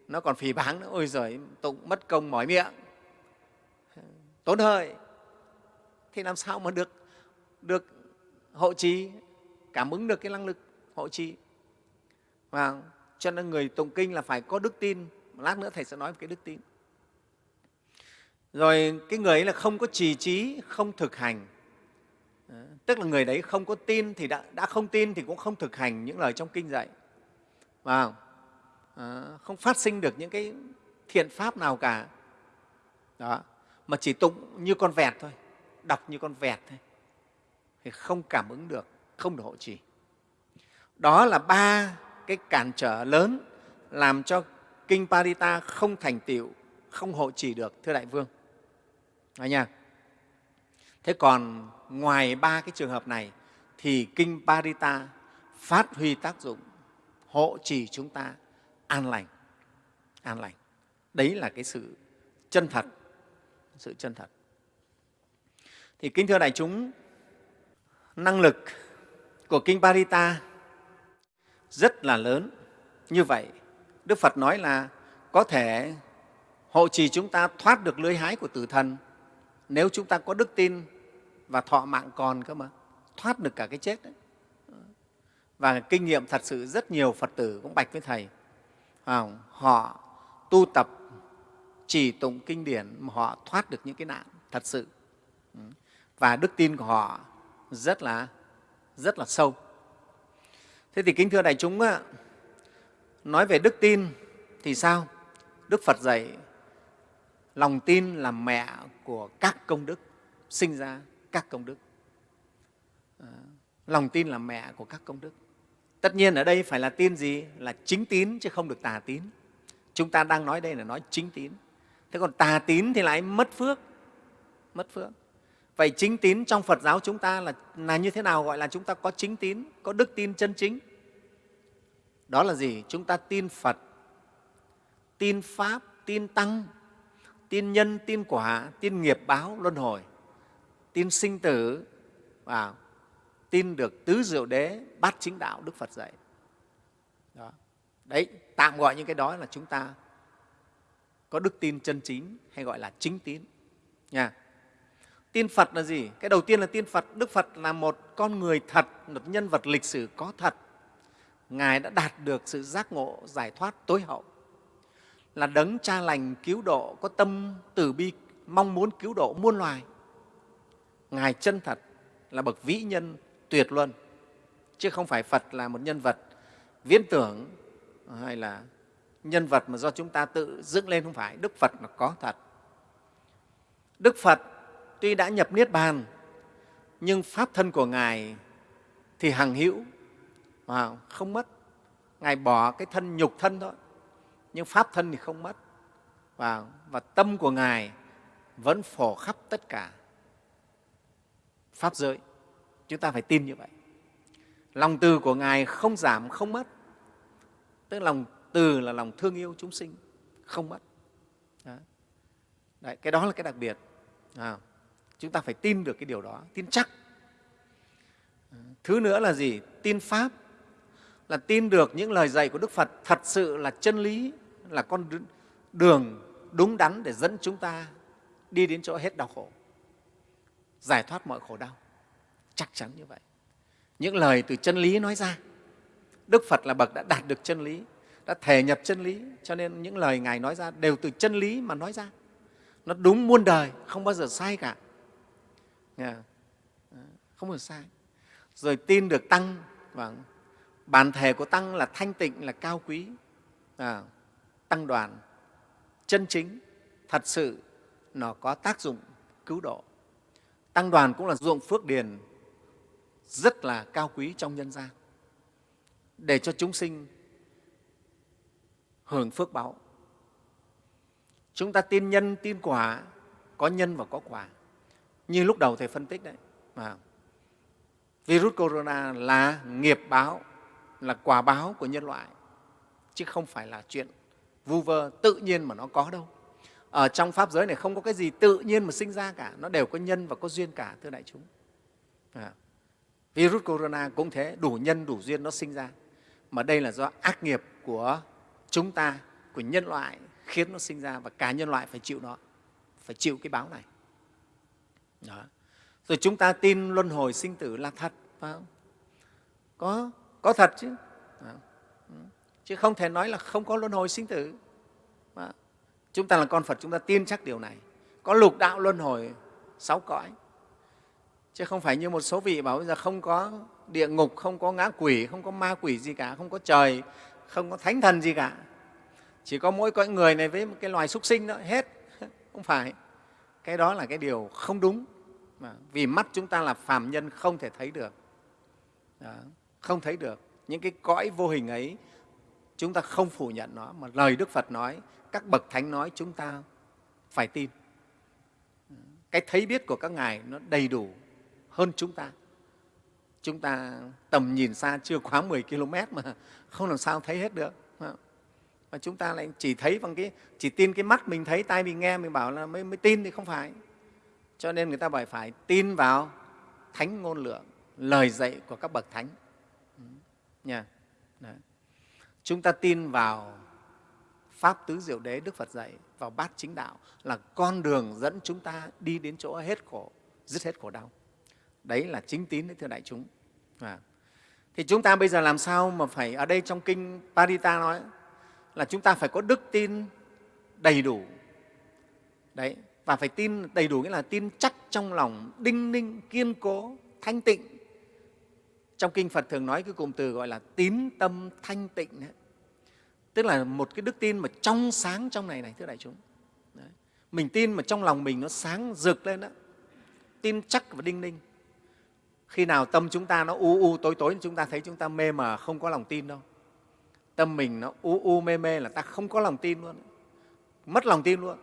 Nó còn phỉ báng nữa ôi giời tụng mất công mỏi miệng. Tốn hơi. Thì làm sao mà được được hộ trì cảm ứng được cái năng lực hộ trì? Và cho nên người tụng kinh là phải có đức tin. Lát nữa thầy sẽ nói về cái đức tin rồi cái người ấy là không có trì trí không thực hành. Ờ, tức là người đấy không có tin thì đã, đã không tin thì cũng không thực hành những lời trong kinh dạy. Và à, ờ, không phát sinh được những cái thiện pháp nào cả. Đó. Mà chỉ tụng như con vẹt thôi đọc như con vẹt thôi. Thì không cảm ứng được không được hộ trì. Đó là ba cái cản trở lớn làm cho kinh parita không thành tựu không hộ trì được thưa đại vương nha. thế còn ngoài ba cái trường hợp này thì kinh parita phát huy tác dụng hộ trì chúng ta an lành. An lành. Đấy là cái sự chân thật. Sự chân thật. Thì kính thưa đại chúng, năng lực của kinh parita rất là lớn. Như vậy, đức phật nói là có thể hộ trì chúng ta thoát được lưới hái của tử thần nếu chúng ta có đức tin và thọ mạng còn cơ mà, thoát được cả cái chết đấy. Và kinh nghiệm thật sự rất nhiều phật tử cũng bạch với thầy. Họ tu tập chỉ tụng kinh điển mà họ thoát được những cái nạn thật sự. Và đức tin của họ rất là rất là sâu. Thế thì kính thưa đại chúng nói về đức tin thì sao? Đức phật dạy lòng tin là mẹ của các công đức sinh ra các công đức. À, lòng tin là mẹ của các công đức. Tất nhiên ở đây phải là tin gì? Là chính tín chứ không được tà tín. Chúng ta đang nói đây là nói chính tín. Thế còn tà tín thì lại mất phước mất phước. Vậy chính tín trong phật giáo chúng ta là, là như thế nào gọi là chúng ta có chính tín có đức tin chân chính? Đó là gì? Chúng ta tin phật tin pháp tin tăng tin nhân, tin quả, tin nghiệp báo luân hồi, tin sinh tử và tin được tứ diệu đế, bát chính đạo đức phật dạy. Đó. đấy, tạm gọi những cái đó là chúng ta có đức tin chân chính hay gọi là chính tín. Nha. Tin phật là gì? Cái đầu tiên là tin phật. Đức phật là một con người thật, một nhân vật lịch sử có thật. Ngài đã đạt được sự giác ngộ, giải thoát, tối hậu là đấng cha lành cứu độ, có tâm từ bi, mong muốn cứu độ muôn loài. Ngài chân thật là bậc vĩ nhân tuyệt luân, chứ không phải phật là một nhân vật viễn tưởng, hay là nhân vật mà do chúng ta tự dựng lên, không phải. Đức phật là có thật. Đức phật tuy đã nhập niết bàn, nhưng pháp thân của ngài thì hằng hữu không mất. Ngài bỏ cái thân nhục thân thôi nhưng pháp thân thì không mất. Và, và tâm của ngài vẫn phổ khắp tất cả pháp giới. Chúng ta phải tin như vậy. Lòng từ của ngài không giảm không mất. Tức lòng từ là lòng thương yêu chúng sinh không mất. Đấy. Đấy, cái đó là cái đặc biệt. À, chúng ta phải tin được cái điều đó tin chắc. À, thứ nữa là gì? Tin pháp. Là tin được những lời dạy của đức phật thật sự là chân lý là con đường đúng đắn để dẫn chúng ta đi đến chỗ hết đau khổ. Giải thoát mọi khổ đau. Chắc chắn như vậy. Những lời từ chân lý nói ra. Đức phật là bậc đã đạt được chân lý đã thể nhập chân lý cho nên những lời ngài nói ra đều từ chân lý mà nói ra. Nó đúng muôn đời không bao giờ sai cả. Ờ, không? Bao giờ sai. Rồi tin được tăng vâng. và bản thể của tăng là thanh tịnh là cao quý. À, tăng đoàn. Chân chính, thật sự, nó có tác dụng cứu độ. Tăng đoàn cũng là ruộng phước điền, rất là cao quý trong nhân gian, để cho chúng sinh hưởng phước báo. Chúng ta tin nhân, tin quả, có nhân và có quả. Như lúc đầu thầy phân tích đấy, mà virus corona là nghiệp báo, là quả báo của nhân loại, chứ không phải là chuyện vu vơ tự nhiên mà nó có đâu. Ở trong pháp giới này không có cái gì tự nhiên mà sinh ra cả, nó đều có nhân và có duyên cả, thưa đại chúng. À. virus corona cũng thế, đủ nhân, đủ duyên nó sinh ra. Mà đây là do ác nghiệp của chúng ta, của nhân loại, khiến nó sinh ra và cả nhân loại phải chịu nó, phải chịu cái báo này. Đó. rồi chúng ta tin luân hồi sinh tử là thật, phải không? Có có thật chứ. Đó chứ không thể nói là không có luân hồi sinh tử. Đó. chúng ta là con phật chúng ta tin chắc điều này. Có lục đạo luân hồi sáu cõi. Chứ không phải như một số vị bảo bây giờ không có địa ngục không có ngã quỷ không có ma quỷ gì cả không có trời không có thánh thần gì cả. Chỉ có mỗi cõi người này với một cái loài súc sinh đó hết. Không phải. Cái đó là cái điều không đúng. Mà vì mắt chúng ta là phàm nhân không thể thấy được. Đó, không thấy được. Những cái cõi vô hình ấy chúng ta không phủ nhận nó mà lời đức phật nói các bậc thánh nói chúng ta phải tin. Cái thấy biết của các ngài nó đầy đủ hơn chúng ta. Chúng ta tầm nhìn xa chưa quá 10 km mà không làm sao thấy hết được mà chúng ta lại chỉ thấy bằng cái chỉ tin cái mắt mình thấy tai mình nghe mình bảo là mới, mới tin thì không phải. Cho nên người ta phải phải tin vào thánh ngôn lượng lời dạy của các bậc thánh. Ừ, nha chúng ta tin vào pháp tứ diệu đế, đức phật dạy, vào bát chính đạo là con đường dẫn chúng ta đi đến chỗ hết khổ, dứt hết khổ đau. Đấy là chính tín đấy, thưa đại chúng. À. thì chúng ta bây giờ làm sao mà phải, ở đây trong kinh parita nói là chúng ta phải có đức tin đầy đủ. Đấy, và phải tin đầy đủ nghĩa là tin chắc trong lòng, đinh ninh, kiên cố, thanh tịnh trong kinh phật thường nói cái cụm từ gọi là tín tâm thanh tịnh ấy. tức là một cái đức tin mà trong sáng trong này này, thưa đại chúng. Đấy. mình tin mà trong lòng mình nó sáng rực lên đó. Tin chắc và đinh ninh. Khi nào tâm chúng ta nó u u tối tối, chúng ta thấy chúng ta mê mờ không có lòng tin đâu. Tâm mình nó u u mê mê là ta không có lòng tin luôn. Mất lòng tin luôn.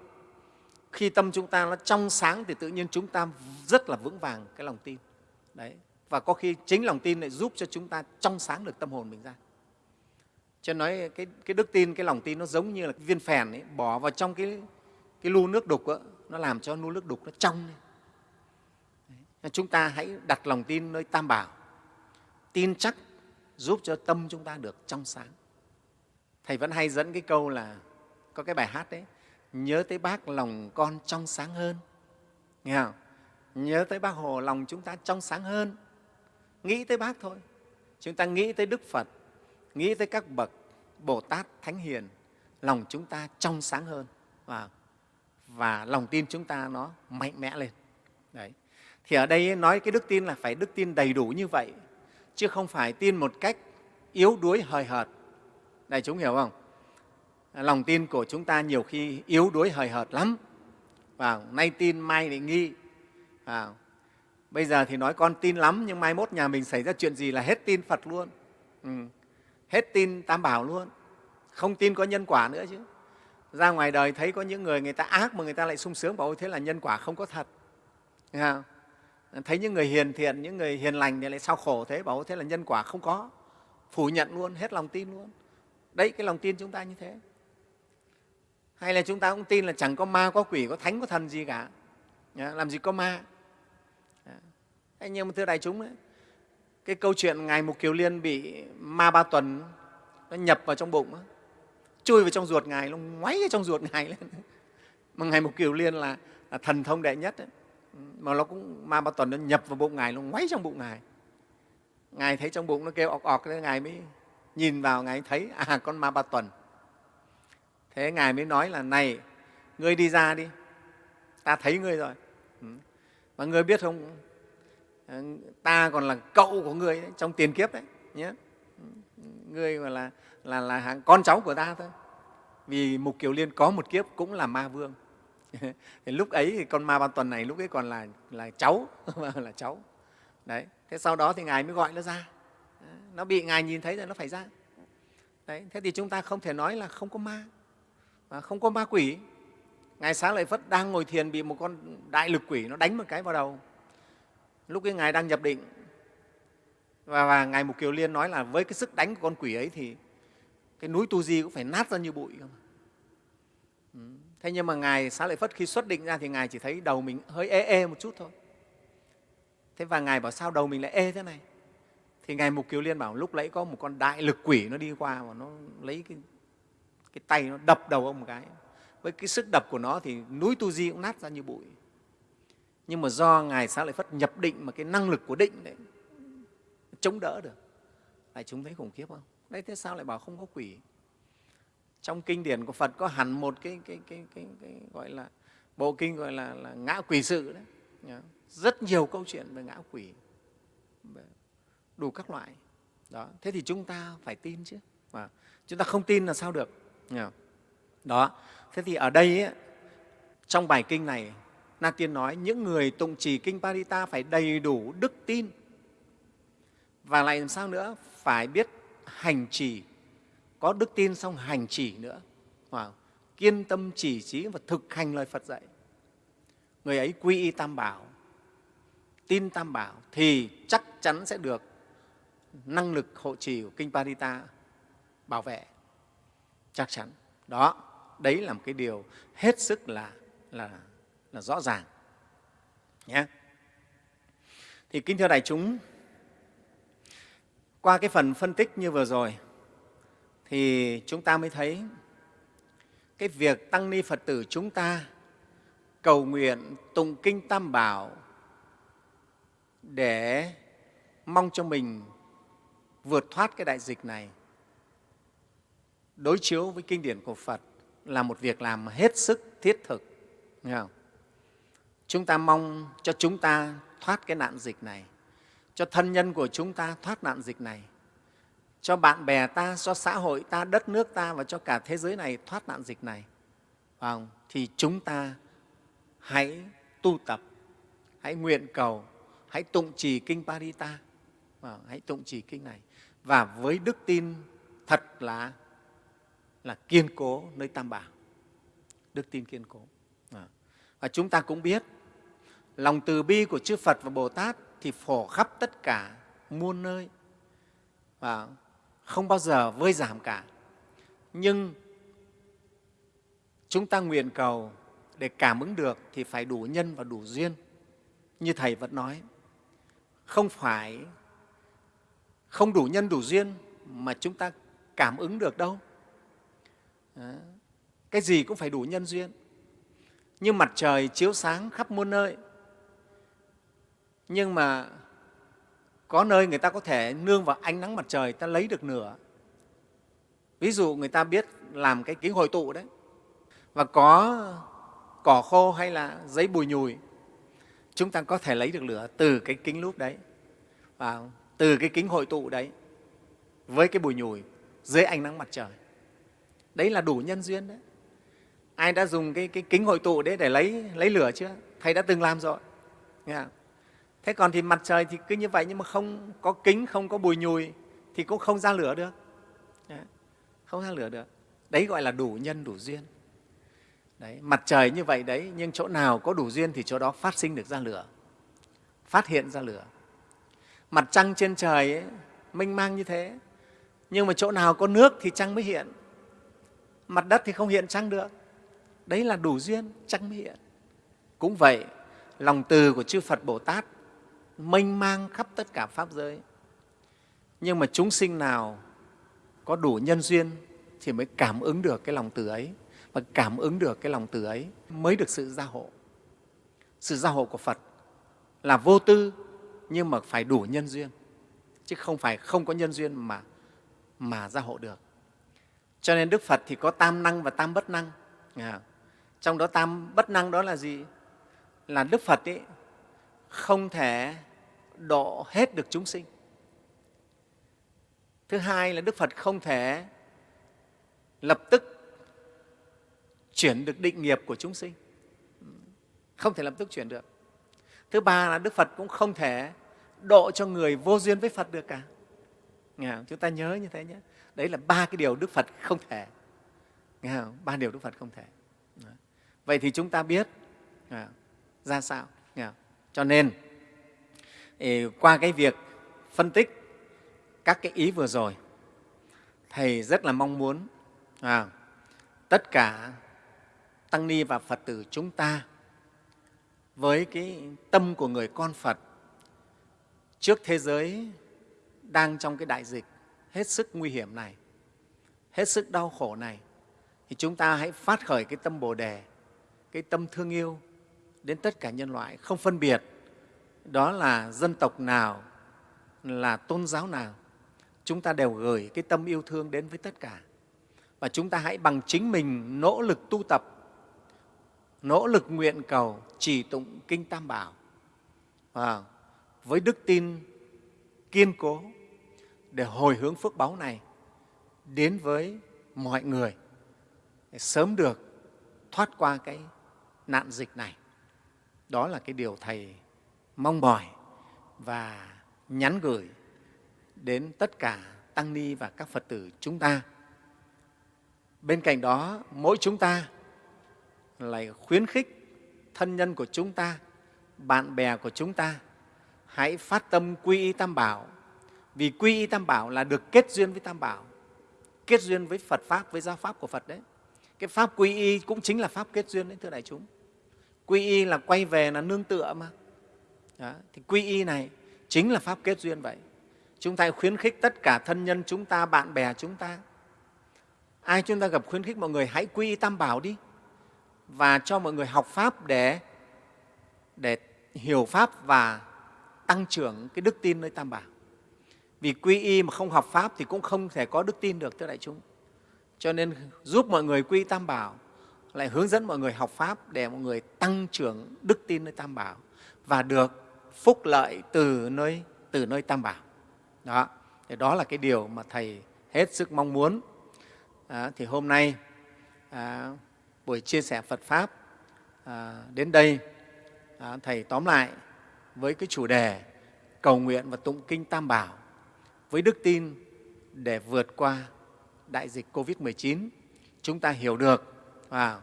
Khi tâm chúng ta nó trong sáng thì tự nhiên chúng ta rất là vững vàng cái lòng tin. Đấy và có khi chính lòng tin lại giúp cho chúng ta trong sáng được tâm hồn mình ra. Cho nói cái, cái đức tin cái lòng tin nó giống như là cái viên phèn ấy, bỏ vào trong cái, cái lu nước đục đó, nó làm cho lu nước đục nó trong Đấy. chúng ta hãy đặt lòng tin nơi tam bảo. Tin chắc giúp cho tâm chúng ta được trong sáng. Thầy vẫn hay dẫn cái câu là có cái bài hát đấy nhớ tới bác lòng con trong sáng hơn. Nghe không? Nhớ tới bác hồ lòng chúng ta trong sáng hơn nghĩ tới bác thôi. Chúng ta nghĩ tới đức phật nghĩ tới các bậc bồ tát thánh hiền lòng chúng ta trong sáng hơn và, và lòng tin chúng ta nó mạnh mẽ lên. Đấy. Thì ở đây nói cái đức tin là phải đức tin đầy đủ như vậy chứ không phải tin một cách yếu đuối hời hợt. Đại chúng hiểu không? Lòng tin của chúng ta nhiều khi yếu đuối hời hợt lắm. Và nay tin mai lại nghi. Và bây giờ thì nói con tin lắm nhưng mai mốt nhà mình xảy ra chuyện gì là hết tin phật luôn. Ừ. hết tin tam bảo luôn. Không tin có nhân quả nữa chứ. Ra ngoài đời thấy có những người người ta ác mà người ta lại sung sướng bảo ôi thế là nhân quả không có thật. Thấy, không? thấy những người hiền thiện những người hiền lành thì lại sao khổ thế? Bảo thế là nhân quả không có. Phủ nhận luôn hết lòng tin luôn. Đấy cái lòng tin chúng ta như thế. Hay là chúng ta cũng tin là chẳng có ma có quỷ có thánh có thần gì cả. Làm gì có ma? Nhưng mà thưa đại chúng ấy, cái câu chuyện ngài mục kiều liên bị ma ba tuần nó nhập vào trong bụng chui vào trong ruột ngài nó ngoáy trong ruột ngài lên. Mà ngài mục kiều liên là, là thần thông đệ nhất ấy. mà nó cũng ma ba tuần nó nhập vào bụng ngài nó ngoáy trong bụng ngài. Ngài thấy trong bụng nó kêu ọc ọc thế ngài mới nhìn vào ngài thấy à con ma ba tuần. Thế ngài mới nói là này ngươi đi ra đi ta thấy ngươi rồi. Ừ. Mà ngươi biết không Ờ, ta còn là cậu của người đấy, trong tiền kiếp đấy nhé. Người gọi là, là, là hàng con cháu của ta thôi. Vì mục kiều liên có một kiếp cũng là ma vương. Thì lúc ấy thì con ma ban tuần này lúc ấy còn là, là cháu là cháu. Đấy thế sau đó thì ngài mới gọi nó ra. Nó bị ngài nhìn thấy rồi nó phải ra. Đấy thế thì chúng ta không thể nói là không có ma mà không có ma quỷ. Ngài xá lợi phất đang ngồi thiền bị một con đại lực quỷ nó đánh một cái vào đầu lúc ấy ngài đang nhập định và, và ngài mục kiều liên nói là với cái sức đánh của con quỷ ấy thì cái núi tu di cũng phải nát ra như bụi cơ mà. Ừ. thế nhưng mà ngài xá lợi phất khi xuất định ra thì ngài chỉ thấy đầu mình hơi ê ê một chút thôi thế và ngài bảo sao đầu mình lại ê thế này thì ngài mục kiều liên bảo lúc nãy có một con đại lực quỷ nó đi qua và nó lấy cái, cái tay nó đập đầu ông một cái với cái sức đập của nó thì núi tu di cũng nát ra như bụi nhưng mà do ngài xá lợi phất nhập định mà cái năng lực của định đấy chống đỡ được. Đại chúng thấy khủng khiếp không? Đấy thế sao lại bảo không có quỷ? Trong kinh điển của phật có hẳn một cái, cái, cái, cái, cái gọi là bộ kinh gọi là, là ngã quỷ sự đấy. Rất nhiều câu chuyện về ngã quỷ đủ các loại. Đó thế thì chúng ta phải tin chứ. Và chúng ta không tin là sao được? Đó thế thì ở đây ấy, trong bài kinh này na tiên nói, những người tụng trì kinh parita phải đầy đủ đức tin. Và lại làm sao nữa? Phải biết hành trì, có đức tin xong hành trì nữa. Wow. kiên tâm chỉ trí và thực hành lời phật dạy. Người ấy quy y tam bảo, tin tam bảo thì chắc chắn sẽ được năng lực hộ trì của kinh Parita bảo vệ. Chắc chắn. Đó, đấy là một cái điều hết sức là là là rõ ràng, nhé thì kính thưa đại chúng, qua cái phần phân tích như vừa rồi thì chúng ta mới thấy cái việc tăng ni phật tử chúng ta cầu nguyện tụng kinh tam bảo để mong cho mình vượt thoát cái đại dịch này, đối chiếu với kinh điển của Phật là một việc làm hết sức thiết thực. Nghe không? Chúng ta mong cho chúng ta thoát cái nạn dịch này, cho thân nhân của chúng ta thoát nạn dịch này, cho bạn bè ta, cho xã hội ta, đất nước ta và cho cả thế giới này thoát nạn dịch này. Không? Thì chúng ta hãy tu tập, hãy nguyện cầu, hãy tụng trì Kinh Parita, hãy tụng trì Kinh này và với đức tin thật là là kiên cố nơi Tam Bảo, đức tin kiên cố. Và chúng ta cũng biết lòng từ bi của chư Phật và Bồ Tát thì phổ khắp tất cả muôn nơi. Và không bao giờ vơi giảm cả. Nhưng chúng ta nguyện cầu để cảm ứng được thì phải đủ nhân và đủ duyên. Như thầy vẫn nói, không phải, không đủ nhân đủ duyên mà chúng ta cảm ứng được đâu. Đó. cái gì cũng phải đủ nhân duyên. Như mặt trời chiếu sáng khắp muôn nơi nhưng mà có nơi người ta có thể nương vào ánh nắng mặt trời ta lấy được nửa. Ví dụ người ta biết làm cái kính hội tụ đấy và có cỏ khô hay là giấy bùi nhùi chúng ta có thể lấy được lửa từ cái kính lúp đấy và từ cái kính hội tụ đấy với cái bùi nhùi dưới ánh nắng mặt trời. Đấy là đủ nhân duyên đấy. Ai đã dùng cái, cái kính hội tụ đấy để lấy lấy lửa chưa? Thầy đã từng làm rồi. Nghe không? Thế còn thì mặt trời thì cứ như vậy nhưng mà không có kính không có bùi nhùi thì cũng không ra lửa được. Dạ, không ra lửa được. Đấy gọi là đủ nhân đủ duyên. Đấy, mặt trời như vậy đấy nhưng chỗ nào có đủ duyên thì chỗ đó phát sinh được ra lửa phát hiện ra lửa. Mặt trăng trên trời ấy, mênh mang như thế nhưng mà chỗ nào có nước thì trăng mới hiện. Mặt đất thì không hiện trăng được. Đấy là đủ duyên trăng mới hiện. Cũng vậy lòng từ của chư phật bồ tát mênh mang khắp tất cả pháp giới. Nhưng mà chúng sinh nào có đủ nhân duyên thì mới cảm ứng được cái lòng từ ấy và cảm ứng được cái lòng từ ấy mới được sự gia hộ. Sự gia hộ của phật là vô tư nhưng mà phải đủ nhân duyên chứ không phải không có nhân duyên mà mà gia hộ được. Cho nên đức phật thì có tam năng và tam bất năng. À, trong đó tam bất năng đó là gì? Là đức phật ấy không thể độ hết được chúng sinh. Thứ hai là đức phật không thể lập tức chuyển được định nghiệp của chúng sinh. Không thể lập tức chuyển được. Thứ ba là đức phật cũng không thể độ cho người vô duyên với phật được cả. Nghe không? chúng ta nhớ như thế nhé. Đấy là ba cái điều đức phật không thể. Nghe không? ba điều đức phật không thể. Vậy thì chúng ta biết ra sao? Nghe không? cho nên qua cái việc phân tích các cái ý vừa rồi thầy rất là mong muốn à, tất cả tăng ni và phật tử chúng ta với cái tâm của người con phật trước thế giới đang trong cái đại dịch hết sức nguy hiểm này hết sức đau khổ này thì chúng ta hãy phát khởi cái tâm bồ đề cái tâm thương yêu đến tất cả nhân loại không phân biệt đó là dân tộc nào là tôn giáo nào chúng ta đều gửi cái tâm yêu thương đến với tất cả. Và chúng ta hãy bằng chính mình nỗ lực tu tập nỗ lực nguyện cầu trì tụng kinh tam bảo. À, với đức tin kiên cố để hồi hướng phước báu này đến với mọi người để sớm được thoát qua cái nạn dịch này. Đó là cái điều thầy mong mỏi và nhắn gửi đến tất cả tăng ni và các phật tử chúng ta. Bên cạnh đó, mỗi chúng ta lại khuyến khích thân nhân của chúng ta, bạn bè của chúng ta hãy phát tâm quy y tam bảo. Vì quy y tam bảo là được kết duyên với tam bảo, kết duyên với phật pháp, với giáo pháp của phật đấy. Cái pháp quy y cũng chính là pháp kết duyên đấy, thưa đại chúng. Quy y là quay về là nương tựa mà đó. thì quy y này chính là pháp kết duyên vậy. Chúng ta khuyến khích tất cả thân nhân chúng ta, bạn bè chúng ta. Ai chúng ta gặp khuyến khích mọi người, hãy quy y tam bảo đi. Và cho mọi người học pháp để để hiểu pháp và tăng trưởng cái đức tin nơi tam bảo. Vì quy y mà không học pháp thì cũng không thể có đức tin được, thưa đại chúng. Cho nên giúp mọi người quy tam bảo, lại hướng dẫn mọi người học pháp để mọi người tăng trưởng đức tin nơi tam bảo. Và được phúc lợi từ nơi từ nơi tam bảo. Đó thì đó là cái điều mà thầy hết sức mong muốn. À, thì hôm nay à, buổi chia sẻ phật pháp à, đến đây à, thầy tóm lại với cái chủ đề cầu nguyện và tụng kinh tam bảo với đức tin để vượt qua đại dịch covid 19 chúng ta hiểu được à,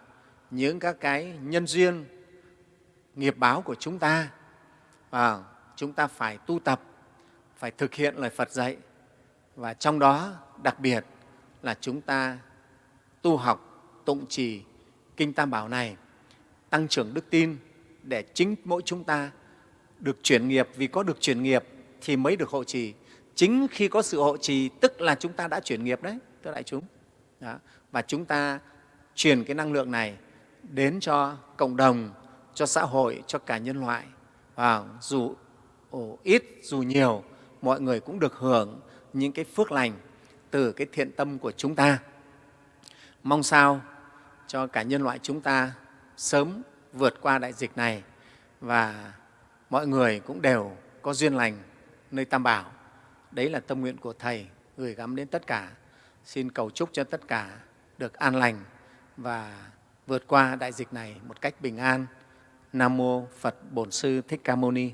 những các cái nhân duyên nghiệp báo của chúng ta và chúng ta phải tu tập phải thực hiện lời Phật dạy và trong đó đặc biệt là chúng ta tu học, tụng trì Kinh Tam Bảo này, tăng trưởng đức tin để chính mỗi chúng ta được chuyển nghiệp. Vì có được chuyển nghiệp thì mới được hộ trì. Chính khi có sự hộ trì tức là chúng ta đã chuyển nghiệp đấy, thưa đại chúng. Đó. Và chúng ta truyền cái năng lượng này đến cho cộng đồng, cho xã hội, cho cả nhân loại. Và dù ít, dù nhiều, mọi người cũng được hưởng những cái phước lành từ cái thiện tâm của chúng ta. Mong sao cho cả nhân loại chúng ta sớm vượt qua đại dịch này và mọi người cũng đều có duyên lành nơi Tam Bảo. Đấy là tâm nguyện của Thầy gửi gắm đến tất cả. Xin cầu chúc cho tất cả được an lành và vượt qua đại dịch này một cách bình an. Nam Mô Phật Bổn Sư Thích Ca Mâu Ni.